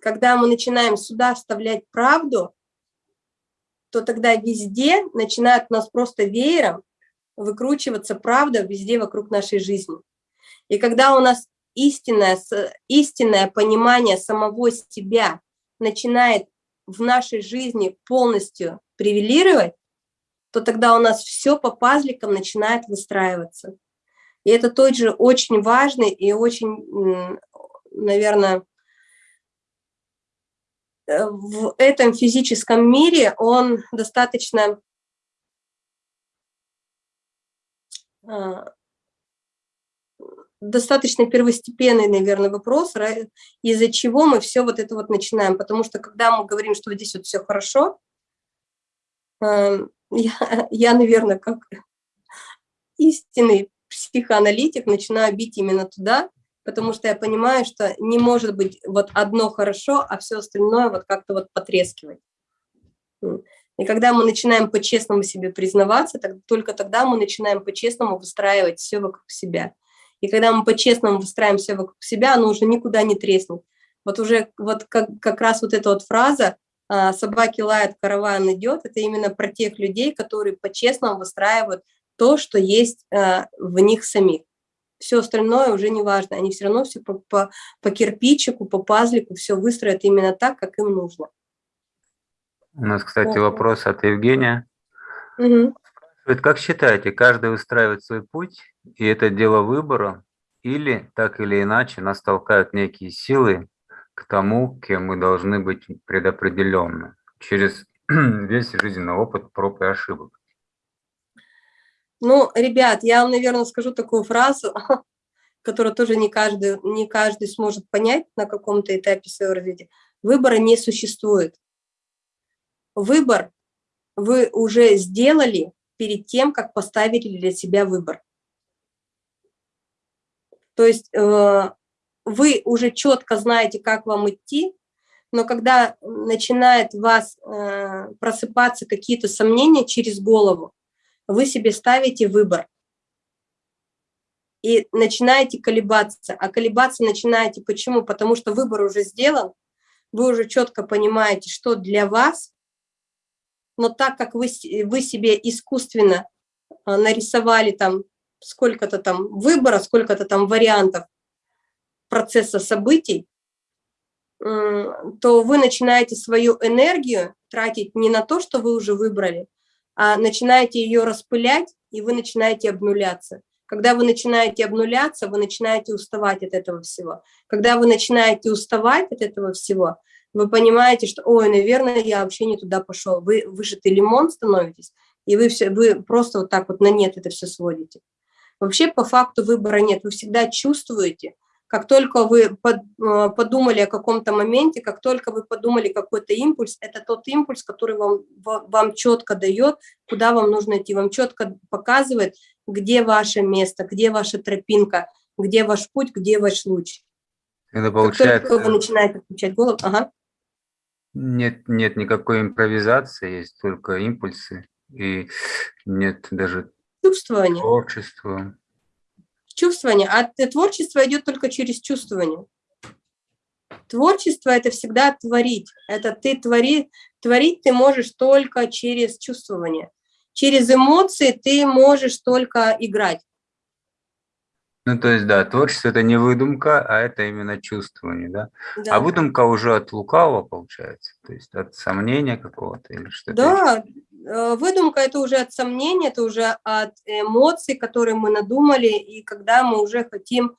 когда мы начинаем сюда вставлять правду, то тогда везде начинает нас просто веером выкручиваться правда везде вокруг нашей жизни. И когда у нас истинное, истинное понимание самого себя начинает в нашей жизни полностью превелировать, то тогда у нас все по пазликам начинает выстраиваться. И это тот же очень важный и очень, наверное, в этом физическом мире он достаточно а, достаточно первостепенный, наверное, вопрос, из-за чего мы все вот это вот начинаем. Потому что когда мы говорим, что здесь вот все хорошо, эм, я, я наверное, как истинный психоаналитик начинаю бить именно туда, потому что я понимаю, что не может быть вот одно хорошо, а все остальное вот как-то вот потрескивать. И когда мы начинаем по-честному себе признаваться, только тогда мы начинаем по-честному выстраивать все вокруг себя. И когда мы по-честному выстраиваем все вокруг себя, оно уже никуда не треснет. Вот уже вот как, как раз вот эта вот фраза а, «собаки лают, караван идет» – это именно про тех людей, которые по-честному выстраивают то, что есть а, в них самих. Все остальное уже не важно, они все равно все по, по, по кирпичику, по пазлику все выстроят именно так, как им нужно. У нас, кстати, вопрос от Евгения. Угу. Как считаете, каждый устраивает свой путь, и это дело выбора, или так или иначе нас толкают некие силы к тому, кем мы должны быть предопределенны через весь жизненный опыт проб и ошибок? Ну, ребят, я вам, наверное, скажу такую фразу, которую тоже не каждый, не каждый сможет понять на каком-то этапе своего развития. Выбора не существует. Выбор вы уже сделали, перед тем, как поставили для себя выбор. То есть э, вы уже четко знаете, как вам идти, но когда начинает вас э, просыпаться какие-то сомнения через голову, вы себе ставите выбор и начинаете колебаться. А колебаться начинаете почему? Потому что выбор уже сделан, вы уже четко понимаете, что для вас но так как вы, вы себе искусственно а, нарисовали там сколько-то там выбора, сколько-то там вариантов процесса событий, то вы начинаете свою энергию тратить не на то, что вы уже выбрали, начинаете ее распылять, и вы начинаете обнуляться. Когда вы начинаете обнуляться, вы начинаете уставать от этого всего. Когда вы начинаете уставать от этого всего, вы понимаете, что, ой, наверное, я вообще не туда пошел. Вы выжатый лимон становитесь, и вы, все, вы просто вот так вот на нет это все сводите. Вообще по факту выбора нет, вы всегда чувствуете, как только вы э, подумали о каком-то моменте, как только вы подумали какой-то импульс, это тот импульс, который вам, вам четко дает, куда вам нужно идти, вам четко показывает, где ваше место, где ваша тропинка, где ваш путь, где ваш луч. Это получается... Как только вы начинаете включать голову, ага. Нет, нет никакой импровизации, есть только импульсы, и нет даже чувствование. Творчество. Чувствование. А творчество идет только через чувствование. Творчество – это всегда творить. Это ты твори, творить ты можешь только через чувствование. Через эмоции ты можешь только играть. Ну, то есть, да, творчество – это не выдумка, а это именно чувствование, да? Да. А выдумка уже от лукавого, получается? То есть от сомнения какого-то или что-то? Да, выдумка – это уже от сомнения, это уже от эмоций, которые мы надумали, и когда мы уже хотим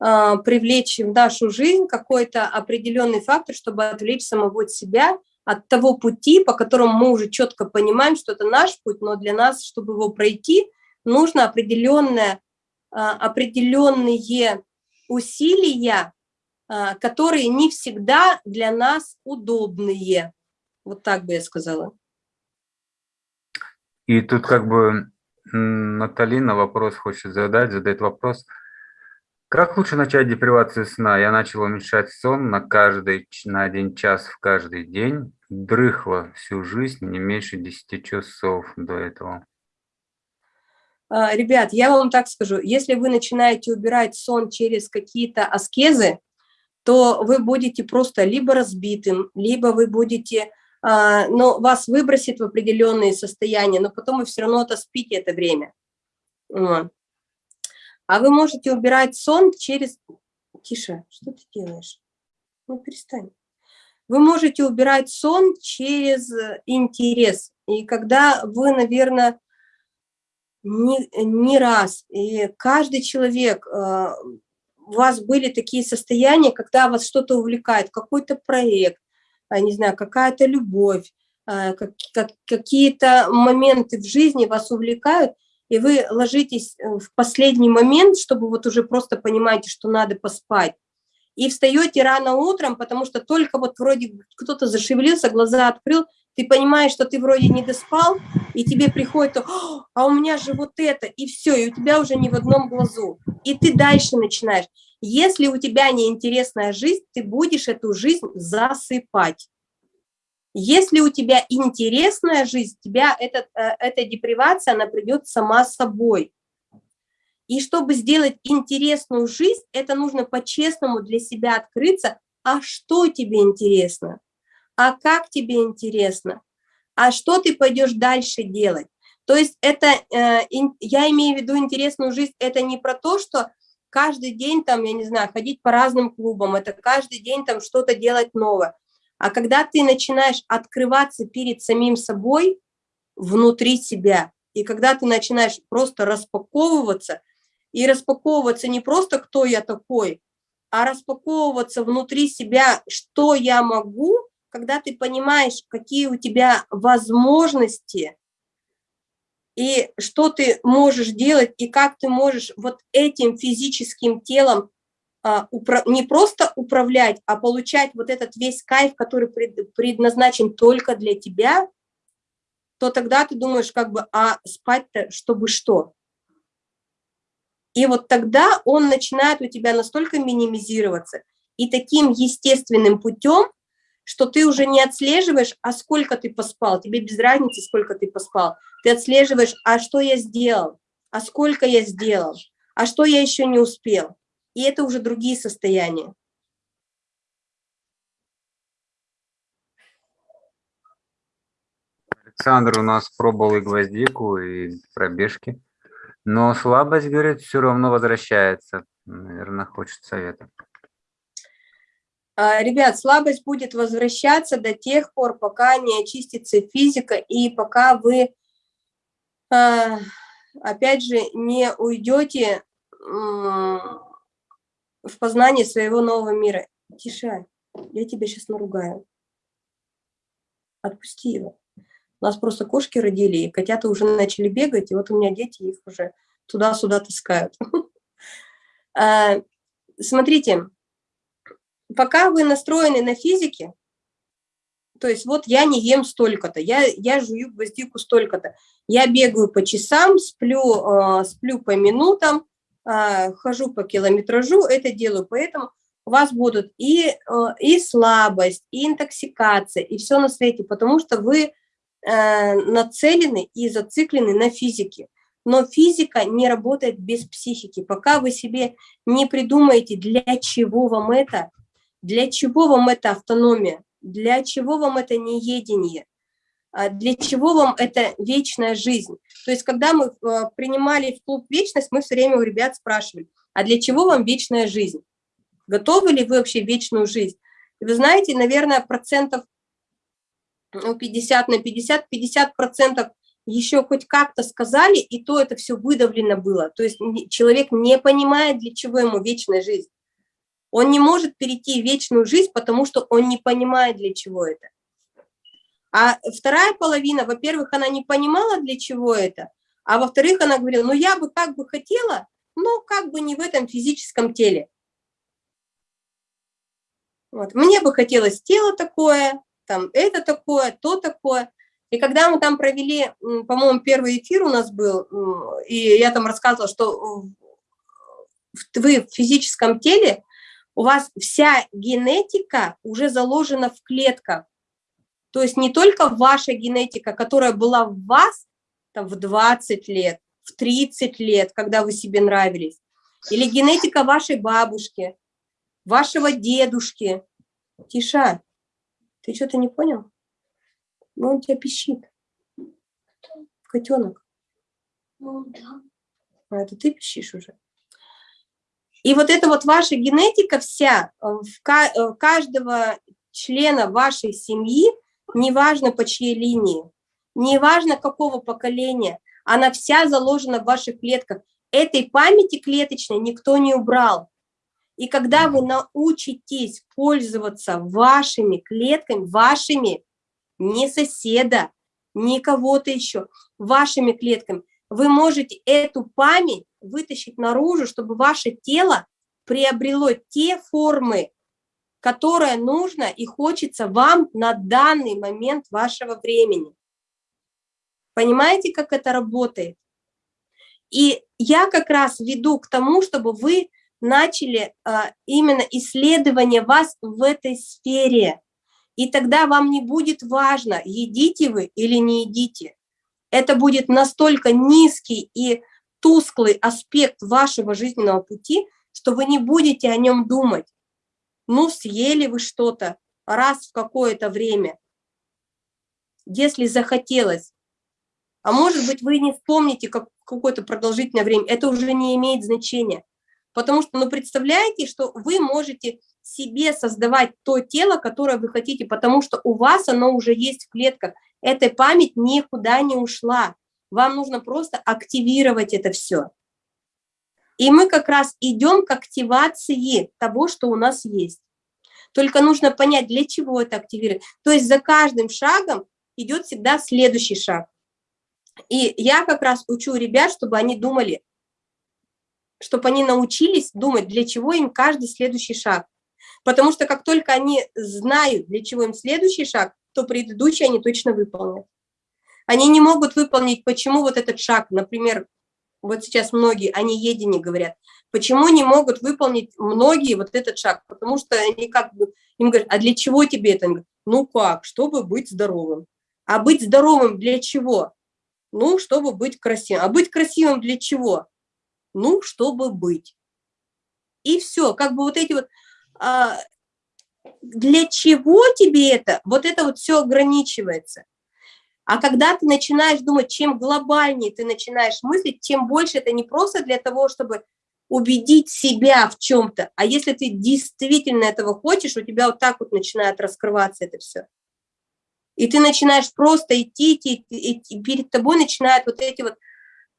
э, привлечь в нашу жизнь какой-то определенный фактор, чтобы отвлечь самого себя от того пути, по которому мы уже четко понимаем, что это наш путь, но для нас, чтобы его пройти, нужно определенное а, определенные усилия, которые не всегда для нас удобные. Вот так бы я сказала. И тут как бы Наталина вопрос хочет задать, задает вопрос. Как лучше начать депривацию сна? Я начал уменьшать сон на каждый, на один час в каждый день. Дрыхло всю жизнь, не меньше 10 часов до этого. А, ребят, я вам так скажу, если вы начинаете убирать сон через какие-то аскезы, то вы будете просто либо разбитым, либо вы будете, а, ну, вас выбросит в определенные состояния, но потом вы все равно отоспите это время. А вы можете убирать сон через... Тише, что ты делаешь? Ну, перестань. Вы можете убирать сон через интерес. И когда вы, наверное, не, не раз. И каждый человек, э, у вас были такие состояния, когда вас что-то увлекает, какой-то проект, не знаю, какая-то любовь, как, какие-то моменты в жизни вас увлекают, и вы ложитесь э, в последний момент, чтобы вот уже просто понимаете, что надо поспать, и встаете рано утром, потому что только вот вроде кто-то зашевелился, глаза открыл, ты понимаешь, что ты вроде не доспал, и тебе приходит, а у меня же вот это, и все, и у тебя уже не в одном глазу. И ты дальше начинаешь. Если у тебя неинтересная жизнь, ты будешь эту жизнь засыпать. Если у тебя интересная жизнь, тебя этот, э, эта депривация, она придет сама собой. И чтобы сделать интересную жизнь, это нужно по-честному для себя открыться, а что тебе интересно? а как тебе интересно, а что ты пойдешь дальше делать. То есть это, э, я имею в виду интересную жизнь, это не про то, что каждый день там, я не знаю, ходить по разным клубам, это каждый день там что-то делать новое. А когда ты начинаешь открываться перед самим собой, внутри себя, и когда ты начинаешь просто распаковываться, и распаковываться не просто кто я такой, а распаковываться внутри себя, что я могу, когда ты понимаешь, какие у тебя возможности, и что ты можешь делать, и как ты можешь вот этим физическим телом а, не просто управлять, а получать вот этот весь кайф, который предназначен только для тебя, то тогда ты думаешь, как бы, а спать-то, чтобы что? И вот тогда он начинает у тебя настолько минимизироваться, и таким естественным путем что ты уже не отслеживаешь, а сколько ты поспал, тебе без разницы, сколько ты поспал. Ты отслеживаешь, а что я сделал, а сколько я сделал, а что я еще не успел. И это уже другие состояния. Александр у нас пробовал и гвоздику, и пробежки, но слабость, говорит, все равно возвращается. Наверное, хочет совета. А, ребят, слабость будет возвращаться до тех пор, пока не очистится физика и пока вы, а, опять же, не уйдете в познание своего нового мира. Тише, я тебя сейчас наругаю. Отпусти его. У нас просто кошки родили, и котята уже начали бегать, и вот у меня дети их уже туда-сюда таскают. А, смотрите, пока вы настроены на физике, то есть вот я не ем столько-то, я, я жую гвоздику столько-то, я бегаю по часам, сплю, э, сплю по минутам, э, хожу по километражу, это делаю, поэтому у вас будут и, э, и слабость, и интоксикация, и все на свете, потому что вы э, нацелены и зациклены на физике. Но физика не работает без психики. Пока вы себе не придумаете, для чего вам это, для чего вам эта автономия, для чего вам это неедение, а для чего вам это вечная жизнь. То есть, когда мы э, принимали в клуб «Вечность», мы все время у ребят спрашивали, а для чего вам вечная жизнь? Готовы ли вы вообще вечную жизнь? И вы знаете, наверное, процентов ну, 50 на 50, 50 процентов еще хоть как-то сказали, и то это все выдавлено было. То есть человек не понимает, для чего ему вечная жизнь. Он не может перейти в вечную жизнь, потому что он не понимает, для чего это. А вторая половина, во-первых, она не понимала, для чего это, а во-вторых, она говорила, ну я бы как бы хотела, но как бы не в этом физическом теле. Вот. Мне бы хотелось тело такое, там это такое, то такое. И когда мы там провели, по-моему, первый эфир у нас был, и я там рассказывала, что вы в физическом теле, у вас вся генетика уже заложена в клетках. То есть не только ваша генетика, которая была в вас там, в 20 лет, в 30 лет, когда вы себе нравились, или генетика вашей бабушки, вашего дедушки. Тиша, ты что-то не понял? Ну, он тебя пищит. Котенок. Ну, да. А это ты пищишь уже. И вот эта вот ваша генетика вся, э, в э, каждого члена вашей семьи, неважно по чьей линии, неважно какого поколения, она вся заложена в ваших клетках. Этой памяти клеточной никто не убрал. И когда вы научитесь пользоваться вашими клетками, вашими, не соседа, не кого-то еще, вашими клетками, вы можете эту память вытащить наружу, чтобы ваше тело приобрело те формы, которые нужно и хочется вам на данный момент вашего времени. Понимаете, как это работает? И я как раз веду к тому, чтобы вы начали а, именно исследование вас в этой сфере. И тогда вам не будет важно, едите вы или не едите. Это будет настолько низкий и тусклый аспект вашего жизненного пути, что вы не будете о нем думать. Ну, съели вы что-то раз в какое-то время, если захотелось. А может быть, вы не вспомните как какое-то продолжительное время, это уже не имеет значения. Потому что, ну, представляете, что вы можете себе создавать то тело, которое вы хотите, потому что у вас оно уже есть в клетках. Эта память никуда не ушла. Вам нужно просто активировать это все. И мы как раз идем к активации того, что у нас есть. Только нужно понять, для чего это активировать. То есть за каждым шагом идет всегда следующий шаг. И я как раз учу ребят, чтобы они думали, чтобы они научились думать, для чего им каждый следующий шаг. Потому что как только они знают, для чего им следующий шаг, то предыдущий они точно выполнят. Они не могут выполнить, почему вот этот шаг, например, вот сейчас многие о неедении говорят, почему не могут выполнить многие вот этот шаг, потому что они как бы, им говорят, а для чего тебе это? Ну как, чтобы быть здоровым. А быть здоровым для чего? Ну, чтобы быть красивым. А быть красивым для чего? ну, чтобы быть. И все, как бы вот эти вот, а, для чего тебе это? Вот это вот все ограничивается. А когда ты начинаешь думать, чем глобальнее ты начинаешь мыслить, тем больше это не просто для того, чтобы убедить себя в чем-то, а если ты действительно этого хочешь, у тебя вот так вот начинает раскрываться это все. И ты начинаешь просто идти, идти, и перед тобой начинают вот эти вот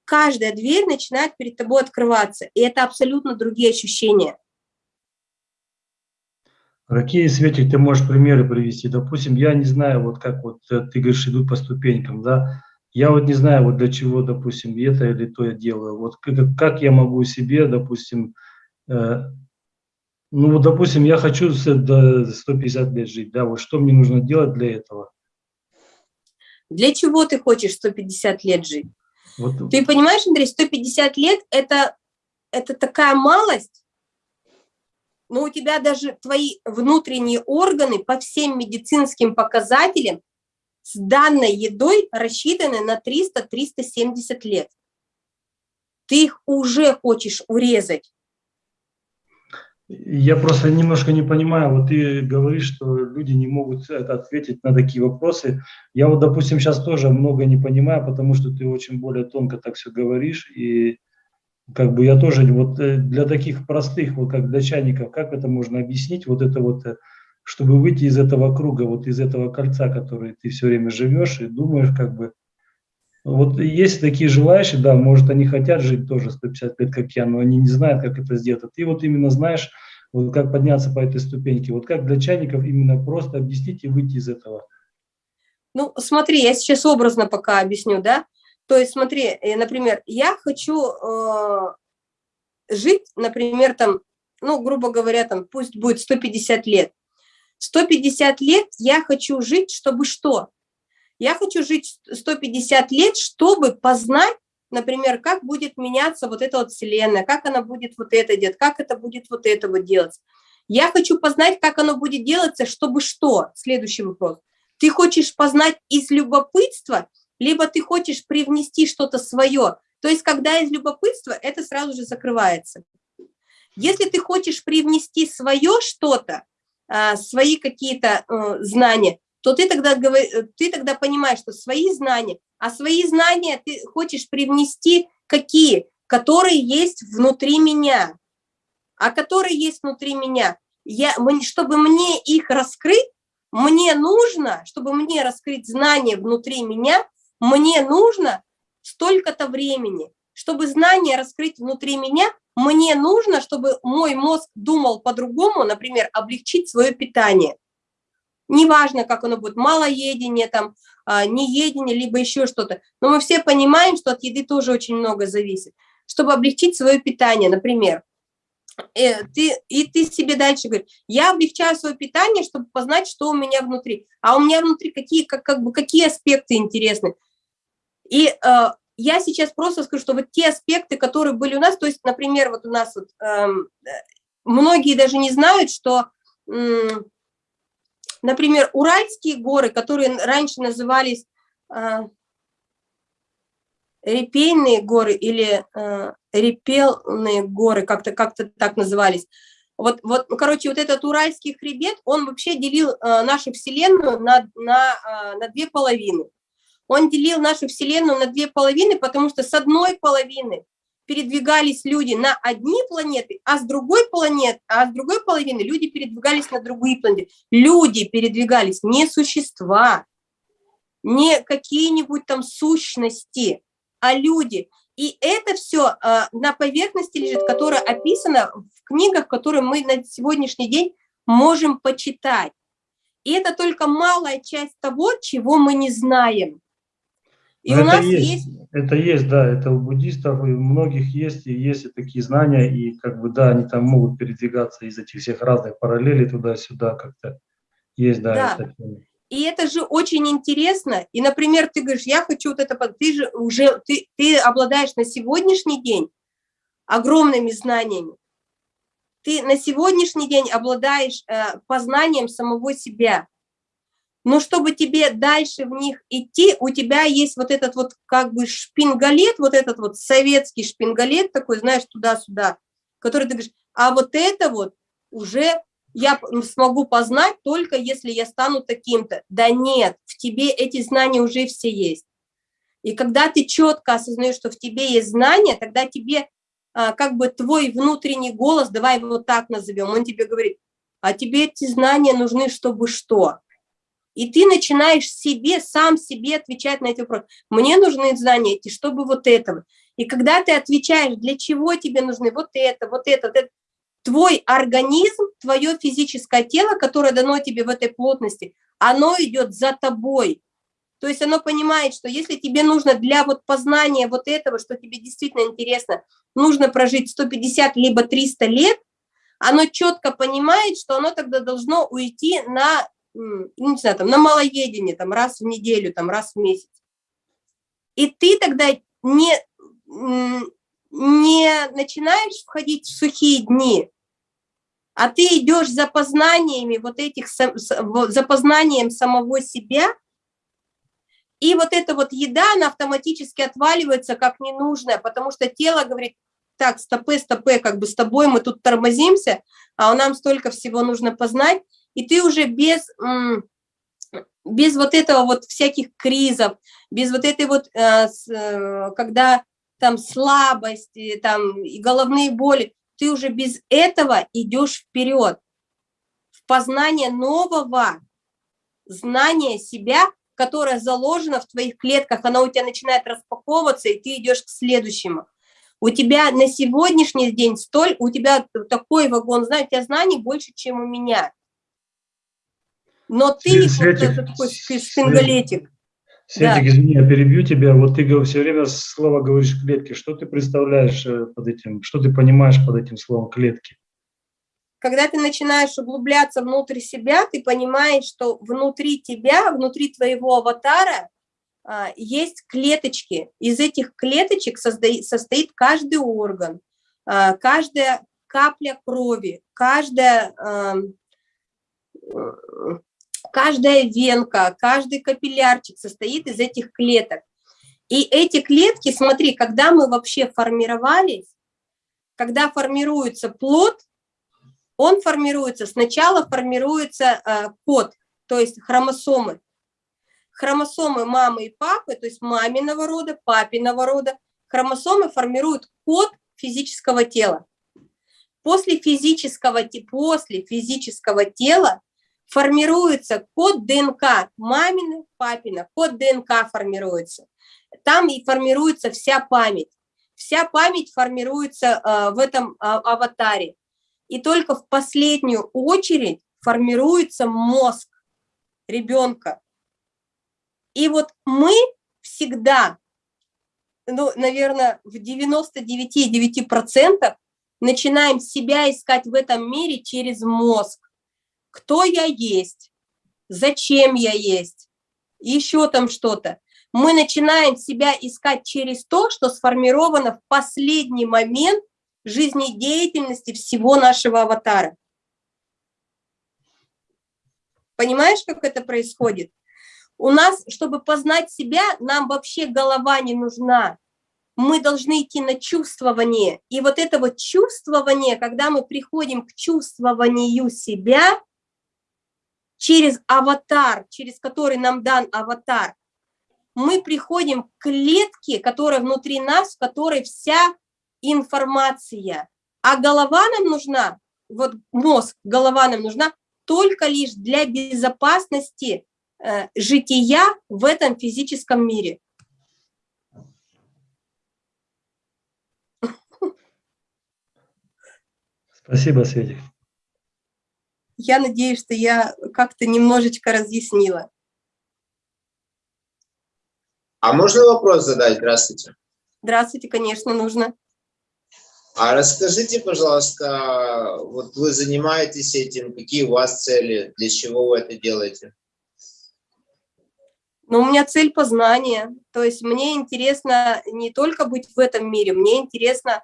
каждая дверь начинает перед тобой открываться, и это абсолютно другие ощущения. Какие, Светик, ты можешь примеры привести? Допустим, я не знаю, вот как вот э, ты говоришь, идут по ступенькам, да? Я вот не знаю, вот для чего, допустим, это или то я делаю. Вот как, как я могу себе, допустим, э, ну вот, допустим, я хочу до 150 лет жить, да, вот что мне нужно делать для этого? Для чего ты хочешь 150 лет жить? Вот. Ты понимаешь, Андрей, 150 лет это, это такая малость, но у тебя даже твои внутренние органы по всем медицинским показателям с данной едой рассчитаны на 300-370 лет. ты их уже хочешь урезать. Я просто немножко не понимаю, вот ты говоришь, что люди не могут это ответить на такие вопросы. Я вот, допустим, сейчас тоже много не понимаю, потому что ты очень более тонко так все говоришь, и как бы я тоже вот э, для таких простых, вот как для чайников, как это можно объяснить, вот это вот, э, чтобы выйти из этого круга, вот из этого кольца, который ты все время живешь и думаешь, как бы, вот есть такие желающие, да, может, они хотят жить тоже 150 лет, как я, но они не знают, как это сделать. А ты вот именно знаешь, вот как подняться по этой ступеньке. Вот как для чайников именно просто объяснить и выйти из этого. Ну, смотри, я сейчас образно пока объясню, да. То есть, смотри, э, например, я хочу э, жить, например, там, ну, грубо говоря, там, пусть будет 150 лет. 150 лет я хочу жить, чтобы что? Я хочу жить 150 лет, чтобы познать, например, как будет меняться вот эта вот Вселенная, как она будет вот это делать, как это будет вот это вот делать. Я хочу познать, как оно будет делаться, чтобы что? Следующий вопрос. Ты хочешь познать из любопытства, либо ты хочешь привнести что-то свое. То есть, когда из любопытства, это сразу же закрывается. Если ты хочешь привнести свое что-то, а, свои какие-то э, знания, то ты тогда, э, ты тогда понимаешь, что свои знания, а свои знания ты хочешь привнести какие? Которые есть внутри меня. А которые есть внутри меня, я, чтобы мне их раскрыть, мне нужно, чтобы мне раскрыть знания внутри меня, мне нужно столько-то времени. Чтобы знания раскрыть внутри меня, мне нужно, чтобы мой мозг думал по-другому, например, облегчить свое питание неважно, как оно будет, малоедение, там, а, неедение, либо еще что-то. Но мы все понимаем, что от еды тоже очень много зависит. Чтобы облегчить свое питание, например, э, ты, и ты себе дальше говоришь, я облегчаю свое питание, чтобы познать, что у меня внутри. А у меня внутри какие, как, как бы, какие аспекты интересны. И э, я сейчас просто скажу, что вот те аспекты, которые были у нас, то есть, например, вот у нас вот, эм, э, многие даже не знают, что э, Например, Уральские горы, которые раньше назывались э, репейные горы или э, репелные горы, как-то как, -то, так назывались. Вот, вот, ну, короче, вот этот Уральский хребет, он вообще делил э, нашу Вселенную на, на, э, на две половины. Он делил нашу Вселенную на две половины, потому что с одной половины передвигались люди на одни планеты, а с другой планеты, а с другой половины люди передвигались на другие планеты. Люди передвигались, не существа, не какие-нибудь там сущности, а люди. И это все э, а, на поверхности лежит, которое описано в книгах, которые мы на сегодняшний день можем почитать. И это только малая часть того, чего мы не знаем. И у нас есть, есть... Это есть, да, это у буддистов, и у многих есть, и есть и такие знания, и как бы, да, они там могут передвигаться из этих всех разных параллелей туда-сюда как-то. Есть, да, да. Это и это же очень интересно. И, например, ты говоришь, я хочу вот это, ты же уже, ты, ты обладаешь на сегодняшний день огромными знаниями. Ты на сегодняшний день обладаешь э, познанием самого себя но чтобы тебе дальше в них идти, у тебя есть вот этот вот как бы шпингалет, вот этот вот советский шпингалет такой, знаешь, туда-сюда, который ты говоришь, а вот это вот уже я смогу познать только если я стану таким-то. Да нет, в тебе эти знания уже все есть. И когда ты четко осознаешь, что в тебе есть знания, тогда тебе а, как бы твой внутренний голос, давай его так назовем, он тебе говорит, а тебе эти знания нужны, чтобы что? И ты начинаешь себе, сам себе отвечать на эти вопросы. Мне нужны знания эти, чтобы вот этого. И когда ты отвечаешь, для чего тебе нужны вот это, вот это, вот это, твой организм, твое физическое тело, которое дано тебе в этой плотности, оно идет за тобой. То есть оно понимает, что если тебе нужно для вот познания вот этого, что тебе действительно интересно, нужно прожить 150 либо 300 лет, оно четко понимает, что оно тогда должно уйти на ну, не знаю, там, на малоедение, там, раз в неделю, там, раз в месяц. И ты тогда не, не начинаешь входить в сухие дни, а ты идешь за познаниями вот этих, за познанием самого себя, И вот эта вот еда, она автоматически отваливается как ненужная, потому что тело говорит, так, стопы, стопы, как бы с тобой мы тут тормозимся, а нам столько всего нужно познать, и ты уже без, без вот этого вот всяких кризов, без вот этой вот, э, э, когда там слабости, там и головные боли, ты уже без этого идешь вперед, в познание нового знания себя, которое заложено в твоих клетках, оно у тебя начинает распаковываться, и ты идешь к следующему. У тебя на сегодняшний день столь, у тебя такой вагон знаний, у тебя знаний больше, чем у меня. Но ты Светик, вот такой синголетик. Светик, да. извини, я перебью тебя. Вот ты все время слово говоришь клетки. Что ты представляешь э, под этим, что ты понимаешь под этим словом клетки? Когда ты начинаешь углубляться внутрь себя, ты понимаешь, что внутри тебя, внутри твоего аватара а, есть клеточки. Из этих клеточек состоит, каждый орган, а, каждая капля крови, каждая каждая венка, каждый капиллярчик состоит из этих клеток. И эти клетки, смотри, когда мы вообще формировались, когда формируется плод, он формируется, сначала формируется э, код, то есть хромосомы. Хромосомы мамы и папы, то есть маминого рода, папиного рода, хромосомы формируют код физического тела. После физического, после физического тела формируется код ДНК мамины, папина, код ДНК формируется. Там и формируется вся память. Вся память формируется э, в этом э, аватаре. И только в последнюю очередь формируется мозг ребенка. И вот мы всегда, ну, наверное, в 99,9% начинаем себя искать в этом мире через мозг кто я есть, зачем я есть, еще там что-то. Мы начинаем себя искать через то, что сформировано в последний момент жизнедеятельности всего нашего аватара. Понимаешь, как это происходит? У нас, чтобы познать себя, нам вообще голова не нужна. Мы должны идти на чувствование. И вот это вот чувствование, когда мы приходим к чувствованию себя, через аватар, через который нам дан аватар, мы приходим к клетке, которая внутри нас, в которой вся информация. А голова нам нужна, вот мозг, голова нам нужна только лишь для безопасности э, жития в этом физическом мире. Спасибо, Светик. Я надеюсь, что я как-то немножечко разъяснила. А можно вопрос задать? Здравствуйте. Здравствуйте, конечно, нужно. А расскажите, пожалуйста, вот вы занимаетесь этим, какие у вас цели, для чего вы это делаете? Ну, у меня цель познания. То есть мне интересно не только быть в этом мире, мне интересно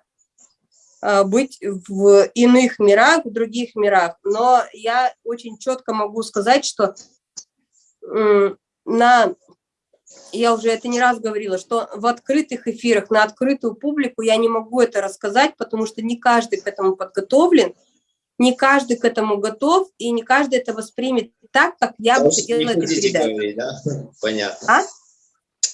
быть в иных мирах, в других мирах. Но я очень четко могу сказать, что на, я уже это не раз говорила, что в открытых эфирах, на открытую публику я не могу это рассказать, потому что не каждый к этому подготовлен, не каждый к этому готов, и не каждый это воспримет так, как я бы хотела это передать. Говорить, да? Понятно. А?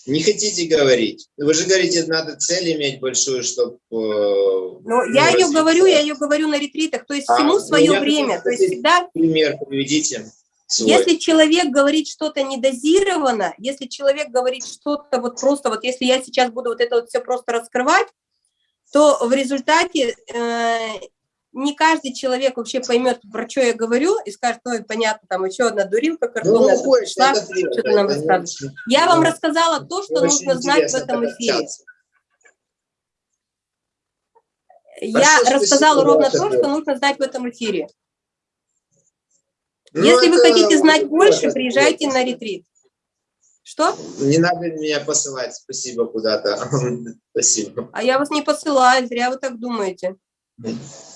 Не хотите говорить? Вы же говорите, надо цель иметь большую, чтобы... Э, ну, я ее говорю, я ее говорю на ретритах, то есть а, всему ну, свое время. То есть всегда... Пример приведите. Свой. Если человек говорит что-то недозированно, если человек говорит что-то вот просто, вот если я сейчас буду вот это вот все просто раскрывать, то в результате э, не каждый человек вообще поймет, про что я говорю, и скажет, ой, понятно, там еще одна дурилка картонная, ну, пришла, что-то нам рассказывает. Я вам рассказала то, что нужно знать в этом эфире. Я рассказала ровно то, что нужно знать в этом эфире. Ну, Если вы хотите знать больше, приезжайте на ретрит. Что? Не надо меня посылать, спасибо, куда-то. спасибо. А я вас не посылаю, зря вы так думаете.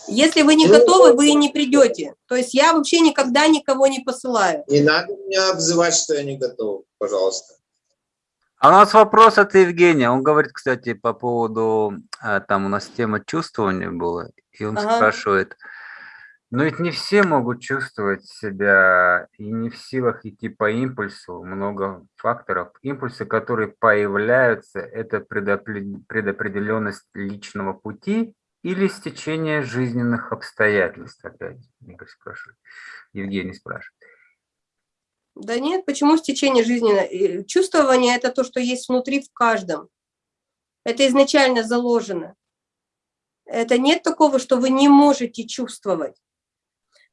Если вы не ну, готовы, вы и не придете. То есть я вообще никогда никого не посылаю. Не надо меня обзывать, что я не готов, пожалуйста. А у нас вопрос от Евгения. Он говорит, кстати, по поводу, а, там у нас тема чувствования была, и он ага. спрашивает, но ведь не все могут чувствовать себя и не в силах идти по импульсу. Много факторов. Импульсы, которые появляются, это предопределенность личного пути или стечение жизненных обстоятельств, опять Игорь спрашивает. Евгений спрашивает. Да нет, почему стечение жизненного? Чувствование – это то, что есть внутри в каждом. Это изначально заложено. Это нет такого, что вы не можете чувствовать.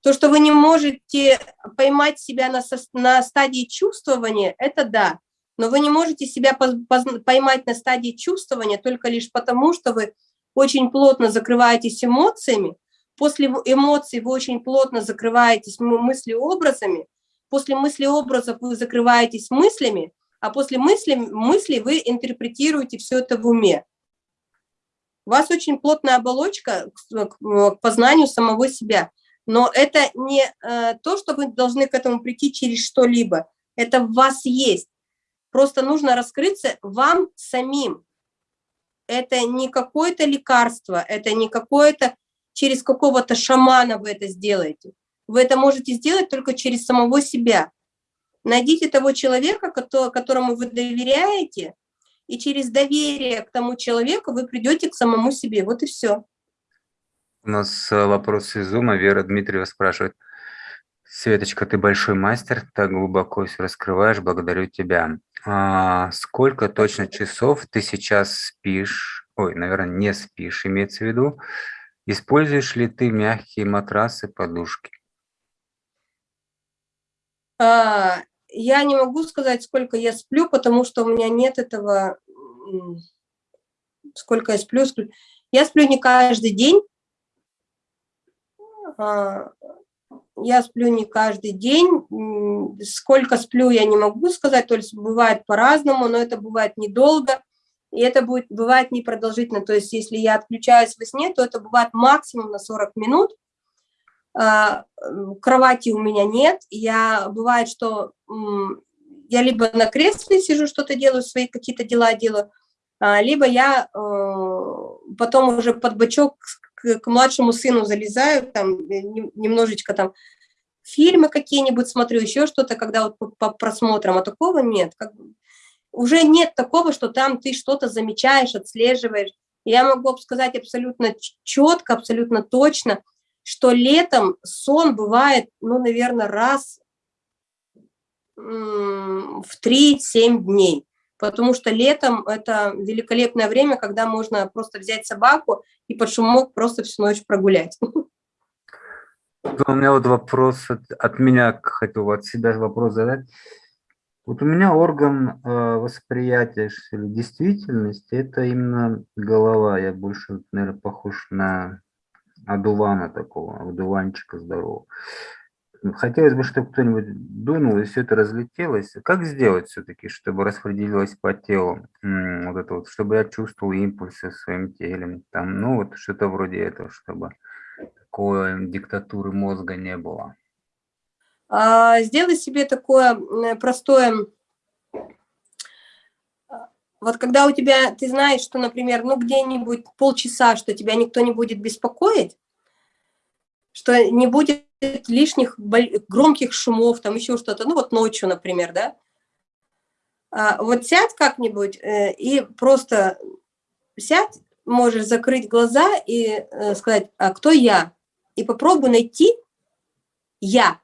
То, что вы не можете поймать себя на, на стадии чувствования, это да. Но вы не можете себя поймать на стадии чувствования только лишь потому, что вы очень плотно закрываетесь эмоциями, после эмоций вы очень плотно закрываетесь мыслеобразами, после мыслеобразов вы закрываетесь мыслями, а после мысли, мыслей вы интерпретируете все это в уме. У вас очень плотная оболочка к познанию самого себя – но это не э, то, что вы должны к этому прийти через что-либо. Это в вас есть. Просто нужно раскрыться вам самим. Это не какое-то лекарство, это не какое-то через какого-то шамана вы это сделаете. Вы это можете сделать только через самого себя. Найдите того человека, которому вы доверяете, и через доверие к тому человеку вы придете к самому себе. Вот и все. У нас э, вопрос из Зума. Вера Дмитриева спрашивает. Светочка, ты большой мастер, так глубоко все раскрываешь, благодарю тебя. А сколько точно часов ты сейчас спишь, ой, наверное, не спишь, имеется в виду, используешь ли ты мягкие матрасы, подушки? А, я не могу сказать, сколько я сплю, потому что у меня нет этого, сколько я сплю. Я сплю не каждый день, а, я сплю не каждый день, сколько сплю, я не могу сказать, то есть бывает по-разному, но это бывает недолго, и это будет, бывает непродолжительно, то есть если я отключаюсь во сне, то это бывает максимум на 40 минут, а, кровати у меня нет, я, бывает, что я либо на кресле сижу, что-то делаю, свои какие-то дела делаю, а, либо я э, потом уже под бочок к, младшему сыну залезаю, там э, немножечко там фильмы какие-нибудь смотрю, еще что-то, когда вот по, по просмотрам, а такого нет. Как, уже нет такого, что там ты что-то замечаешь, отслеживаешь. Я могу сказать абсолютно четко, абсолютно точно, что летом сон бывает, ну, наверное, раз в 3-7 дней потому что летом это великолепное время, когда можно просто взять собаку и под шумок просто всю ночь прогулять. У меня вот вопрос от, от меня, хотел от себя вопрос задать. Вот у меня орган э, восприятия или действительности – это именно голова. Я больше, наверное, похож на одувана такого, одуванчика здорового. Хотелось бы, чтобы кто-нибудь дунул, и все это разлетелось. Как сделать все-таки, чтобы распределилось по телу, вот это вот, чтобы я чувствовал импульсы в своем теле, там, ну вот что-то вроде этого, чтобы такой диктатуры мозга не было. А, сделай себе такое простое, вот когда у тебя, ты знаешь, что, например, ну где-нибудь полчаса, что тебя никто не будет беспокоить, что не будет лишних громких шумов, там еще что-то, ну вот ночью, например, да. А, вот сядь как-нибудь э, и просто сядь, можешь закрыть глаза и э, сказать, а кто я? И попробуй найти я.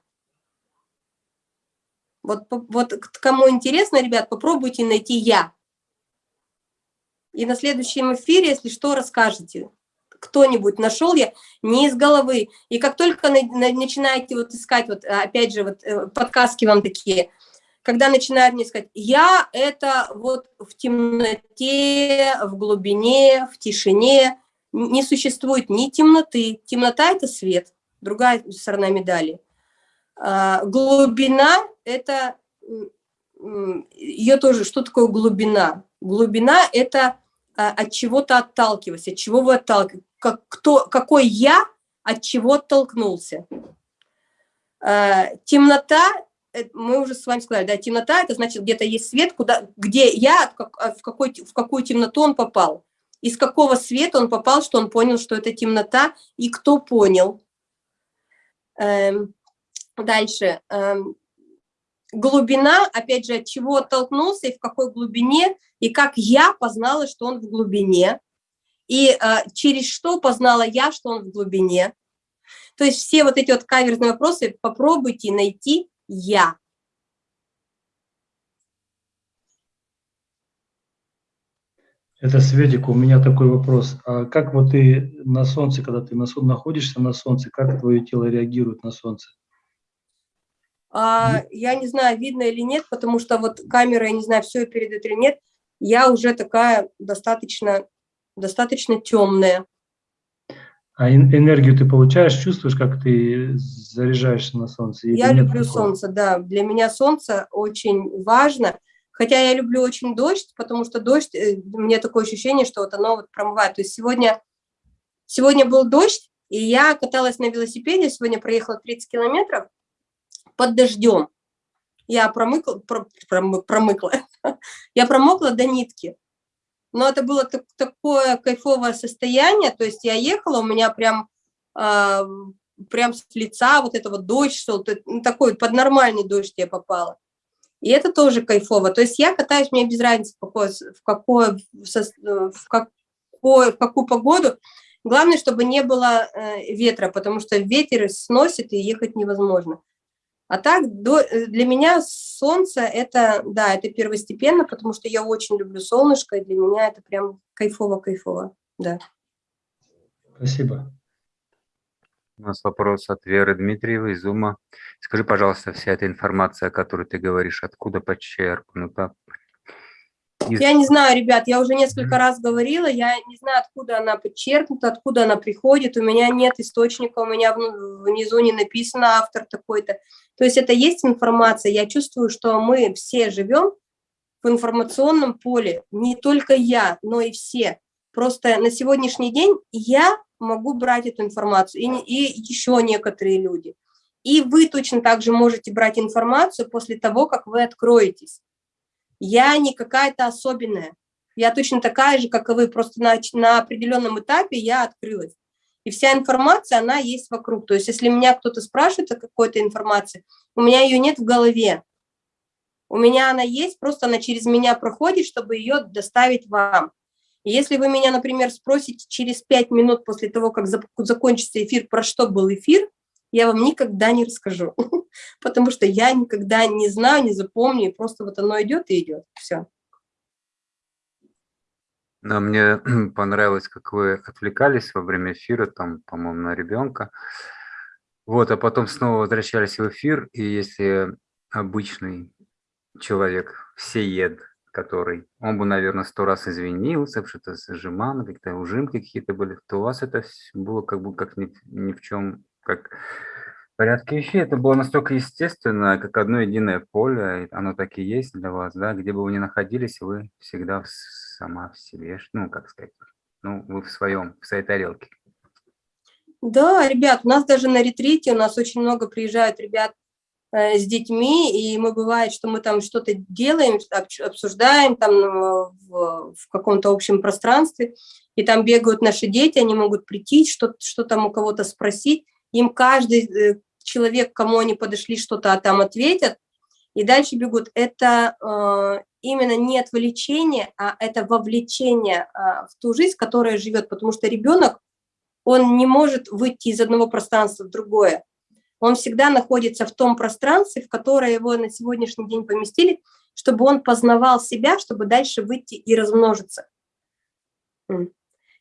Вот, вот кому интересно, ребят, попробуйте найти я. И на следующем эфире, если что, расскажете кто-нибудь нашел я не из головы. И как только на, на, начинаете вот искать, вот опять же, вот э, подсказки вам такие, когда начинают мне сказать, я это вот в темноте, в глубине, в тишине, не существует ни темноты. Темнота – это свет, другая сторона медали. А, глубина – это, ее тоже, что такое глубина? Глубина – это а, от чего-то отталкиваясь, от чего вы отталкиваетесь как, кто, какой я от чего оттолкнулся. Э, темнота мы уже с вами сказали, да, темнота – это значит, где-то есть свет, куда, где я, в, какой, в какую темноту он попал. Из какого света он попал, что он понял, что это темнота, и кто понял. Эм, дальше. Глубина, опять же, от чего оттолкнулся и в какой глубине, и как я познала, что он в глубине, и э, через что познала я, что он в глубине. То есть все вот эти вот каверзные вопросы попробуйте найти я. Это Светик, у меня такой вопрос. А как вот ты на солнце, когда ты на, находишься на солнце, как твое тело реагирует на солнце? А, я не знаю, видно или нет, потому что вот камера, я не знаю, все передает или нет, я уже такая достаточно, достаточно темная. А энергию ты получаешь, чувствуешь, как ты заряжаешься на солнце? Я люблю такого? солнце, да. Для меня солнце очень важно. Хотя я люблю очень дождь, потому что дождь, э, мне такое ощущение, что вот оно вот промывает. То есть сегодня, сегодня был дождь, и я каталась на велосипеде, сегодня проехала 30 километров, под дождем. Я промыкла, про, промыкла, я промокла до нитки. Но это было так, такое кайфовое состояние, то есть я ехала, у меня прям, э, прям с лица вот это вот дождь шел, ну, такой под нормальный дождь я попала. И это тоже кайфово. То есть я катаюсь, мне без разницы, в, какой, в, какой, в, какой, в какую погоду. Главное, чтобы не было э, ветра, потому что ветер сносит и ехать невозможно. А так, до, э, для меня солнце это, да, это первостепенно, потому что я очень люблю солнышко, и для меня это прям кайфово-кайфово, да. Спасибо. У нас вопрос от Веры Дмитриевой из УМА. Скажи, пожалуйста, вся эта информация, о которой ты говоришь, откуда подчеркнута, я не знаю, ребят, я уже несколько раз говорила, я не знаю, откуда она подчеркнута, откуда она приходит, у меня нет источника, у меня внизу не написано автор такой-то. То есть это есть информация, я чувствую, что мы все живем в информационном поле, не только я, но и все. Просто на сегодняшний день я могу брать эту информацию, и, и еще некоторые люди. И вы точно так же можете брать информацию после того, как вы откроетесь. Я не какая-то особенная. Я точно такая же, как и вы, просто на, на определенном этапе я открылась. И вся информация, она есть вокруг. То есть если меня кто-то спрашивает о какой-то информации, у меня ее нет в голове. У меня она есть, просто она через меня проходит, чтобы ее доставить вам. И если вы меня, например, спросите через пять минут после того, как закончится эфир, про что был эфир, я вам никогда не расскажу, потому что я никогда не знаю, не запомню, и просто вот оно идет и идет, все. Да, мне понравилось, как вы отвлекались во время эфира, там, по-моему, на ребенка. Вот, а потом снова возвращались в эфир, и если обычный человек, всеед, который, он бы, наверное, сто раз извинился, что-то зажимано, какие-то ужимки какие-то были, то у вас это было как бы как ни, ни в чем как порядке вещей. Это было настолько естественно, как одно единое поле, оно так и есть для вас, да, где бы вы ни находились, вы всегда сама в себе, ну, как сказать, ну, вы в своем, в своей тарелке. Да, ребят, у нас даже на ретрите, у нас очень много приезжают ребят э, с детьми, и мы бывает, что мы там что-то делаем, обсуждаем там э, в, в каком-то общем пространстве, и там бегают наши дети, они могут прийти, что, что там у кого-то спросить, им каждый э, человек, кому они подошли, что-то там ответят, и дальше бегут. Это э, именно не отвлечение, а это вовлечение э, в ту жизнь, которая живет, потому что ребенок, он не может выйти из одного пространства в другое. Он всегда находится в том пространстве, в которое его на сегодняшний день поместили, чтобы он познавал себя, чтобы дальше выйти и размножиться.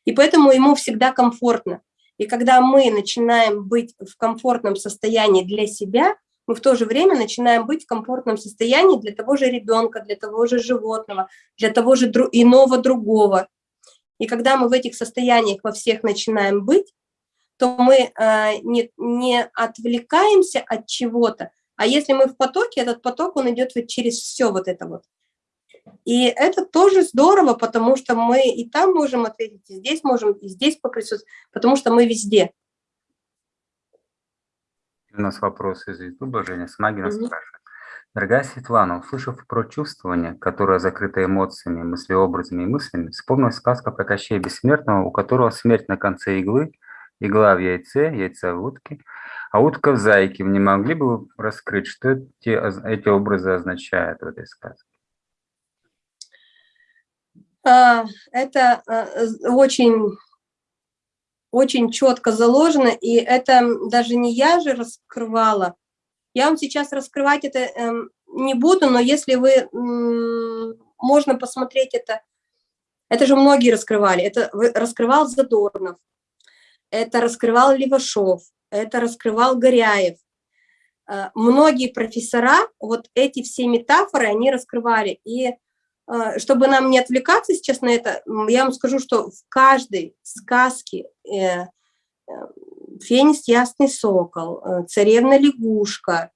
И поэтому ему всегда комфортно. И когда мы начинаем быть в комфортном состоянии для себя, мы в то же время начинаем быть в комфортном состоянии для того же ребенка, для того же животного, для того же иного другого. И когда мы в этих состояниях во всех начинаем быть, то мы э, не, не отвлекаемся от чего-то, а если мы в потоке, этот поток, он идет вот через все вот это вот. И это тоже здорово, потому что мы и там можем ответить, и здесь можем, и здесь поприсутствовать, потому что мы везде. У нас вопрос из YouTube, Женя Смагина -hmm. спрашивает. Дорогая Светлана, услышав про чувствование, которое закрыто эмоциями, мыслеобразами и мыслями, вспомнилась сказка про Кощея Бессмертного, у которого смерть на конце иглы, игла в яйце, яйца в утке, а утка в зайке. Вы не могли бы раскрыть, что эти, эти образы означают в этой сказке? А, это а, очень, очень четко заложено, и это даже не я же раскрывала, я вам сейчас раскрывать это эм, не буду, но если вы, можно посмотреть это, это же многие раскрывали, это раскрывал Задорнов, это раскрывал Левашов, это раскрывал Горяев. Э, многие профессора вот эти все метафоры, они раскрывали. И чтобы нам не отвлекаться сейчас на это, я вам скажу, что в каждой сказке э, феникс ясный сокол, э, царевна лягушка,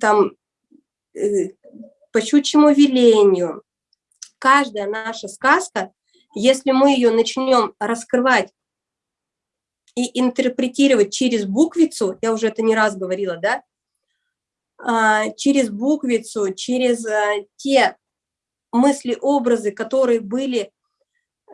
там э, по щучьему велению. Каждая наша сказка, если мы ее начнем раскрывать и интерпретировать через буквицу, я уже это не раз говорила, да, через буквицу, через э, те мысли, образы, которые были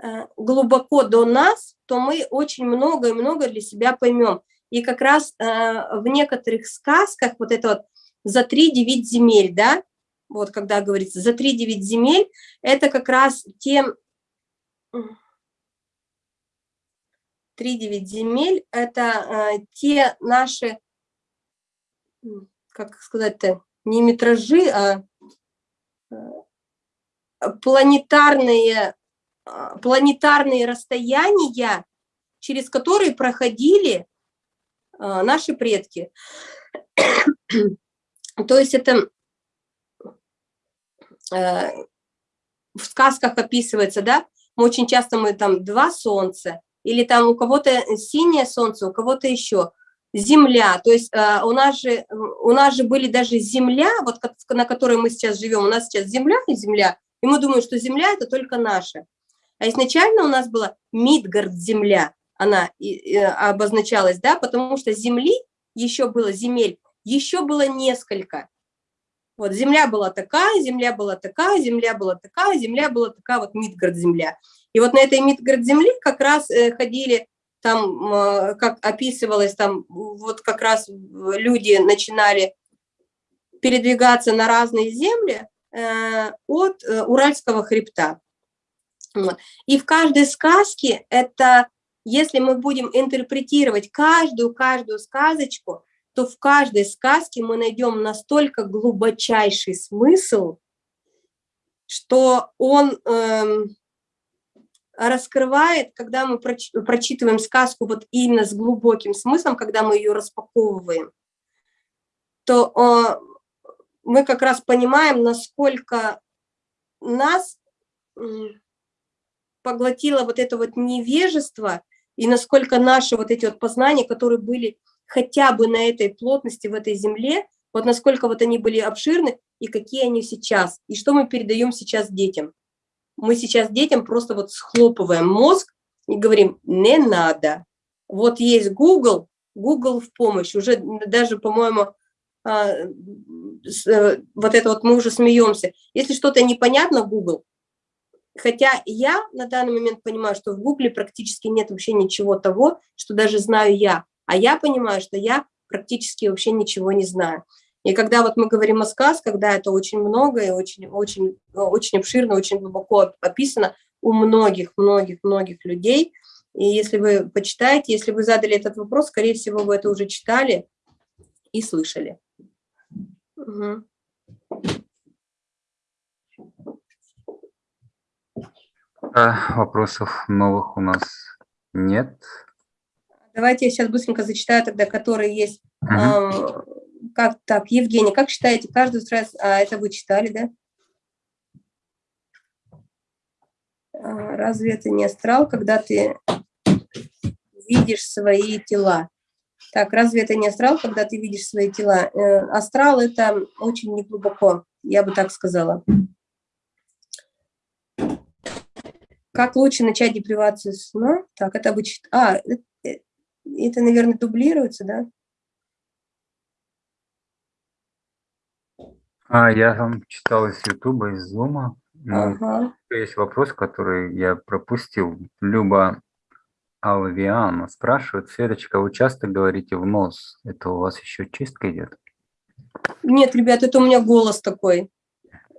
Э, глубоко до нас, то мы очень много и много для себя поймем. И как раз в некоторых сказках вот это вот «за три девять земель», да, вот когда говорится «за три девять земель», это как раз те... Три девять земель – это те наши, как сказать-то, не метражи, а планетарные а, планетарные расстояния, через которые проходили а, наши предки. То есть это э, в сказках описывается, да, очень часто мы там два солнца, или там у кого-то синее солнце, у кого-то еще земля, то есть э, у нас же у нас же были даже земля, вот на которой мы сейчас живем, у нас сейчас земля и земля, и мы думаем, что земля это только наша. А изначально у нас была Мидгард земля, она и, и, обозначалась, да, потому что земли еще было, земель, еще было несколько. Вот земля была такая, земля была такая, земля была такая, земля была такая, вот Мидгард земля. И вот на этой Мидгард земли как раз э, ходили там, э, как описывалось, там вот как раз люди начинали передвигаться на разные земли э, от Уральского хребта. И в каждой сказке это, если мы будем интерпретировать каждую-каждую сказочку, то в каждой сказке мы найдем настолько глубочайший смысл, что он эм, раскрывает, когда мы проч прочитываем сказку вот именно с глубоким смыслом, когда мы ее распаковываем, то э, мы как раз понимаем, насколько нас поглотило вот это вот невежество, и насколько наши вот эти вот познания, которые были хотя бы на этой плотности, в этой земле, вот насколько вот они были обширны, и какие они сейчас, и что мы передаем сейчас детям. Мы сейчас детям просто вот схлопываем мозг и говорим, не надо. Вот есть Google, Google в помощь, уже даже, по-моему, а, э, вот это вот мы уже смеемся. Если что-то непонятно, Google, Хотя я на данный момент понимаю, что в Гугле практически нет вообще ничего того, что даже знаю я. А я понимаю, что я практически вообще ничего не знаю. И когда вот мы говорим о сказках, да, это очень много и очень, очень, очень обширно, очень глубоко описано у многих, многих, многих людей. И если вы почитаете, если вы задали этот вопрос, скорее всего, вы это уже читали и слышали. Угу. Вопросов новых у нас нет. Давайте я сейчас быстренько зачитаю тогда, которые есть. Угу. Как так, Евгений, как считаете, каждый раз, а это вы читали, да? А, разве это не астрал, когда ты видишь свои тела? Так, разве это не астрал, когда ты видишь свои тела? Э, астрал – это очень неглубоко, я бы так сказала. Как лучше начать депривацию сна? Так, это обычно... А, это, э, это, наверное, дублируется, да? А, я там читал из Ютуба, из Зума. Ну, Ага. есть вопрос, который я пропустил. Люба Алвиана спрашивает, Светочка, вы часто говорите в нос? Это у вас еще чистка идет? Нет, ребят, это у меня голос такой.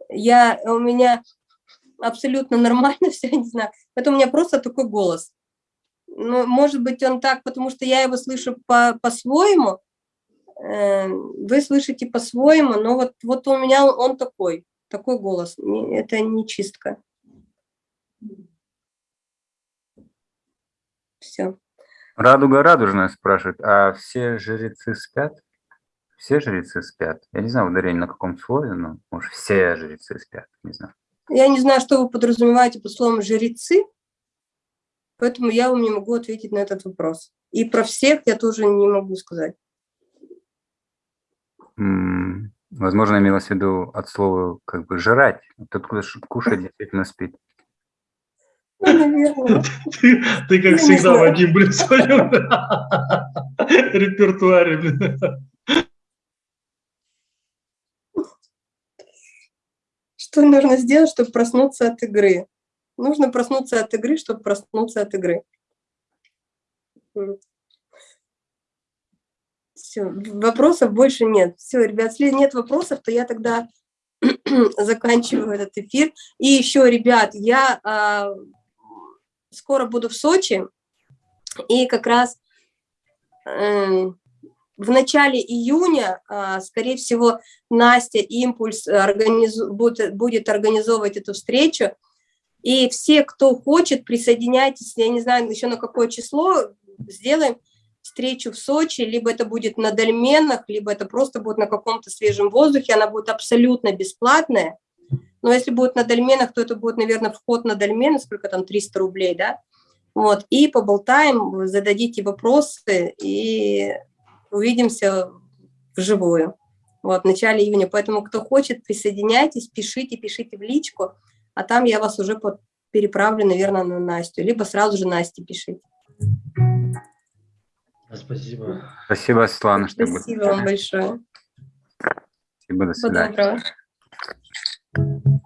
Я, у меня абсолютно нормально все, не знаю. Это у меня просто такой голос. Ну, может быть, он так, потому что я его слышу по- по-своему, э, вы слышите по-своему, но вот, вот у меня он, такой, такой голос. Это не чистка. Все. Радуга радужная спрашивает, а все жрецы спят? Все жрецы спят? Я не знаю, ударение на каком слове, но может все жрецы спят, не знаю. Я не знаю, что вы подразумеваете под словом «жрецы», поэтому я вам не могу ответить на этот вопрос. И про всех я тоже не могу сказать. Возможно, имелось в виду от слова как бы жрать. Тот, кто кушает, действительно спит. Ну, наверное. Ты, ты как не всегда, знаю. Вадим, блин, в своем репертуаре, блин. Что нужно сделать, чтобы проснуться от игры? Нужно проснуться от игры, чтобы проснуться от игры. Все, вопросов больше нет. Все, ребят, если нет вопросов, то я тогда заканчиваю этот эфир. И еще, ребят, я а, скоро буду в Сочи, и как раз эм, в начале июня, а, скорее всего, Настя Импульс организу- будет, будет организовывать эту встречу. И все, кто хочет, присоединяйтесь, я не знаю еще на какое число, сделаем встречу в Сочи, либо это будет на дольменах, либо это просто будет на каком-то свежем воздухе, она будет абсолютно бесплатная. Но если будет на дольменах, то это будет, наверное, вход на дольмены, сколько там, 300 рублей, да? Вот, и поболтаем, зададите вопросы, и увидимся вживую. Вот, в начале июня. Поэтому, кто хочет, присоединяйтесь, пишите, пишите в личку, а там я вас уже переправлю, наверное, на Настю. Либо сразу же Насте пишите. Спасибо. Спасибо, Светлана, что Спасибо вам большое. Спасибо, до свидания. Доброго.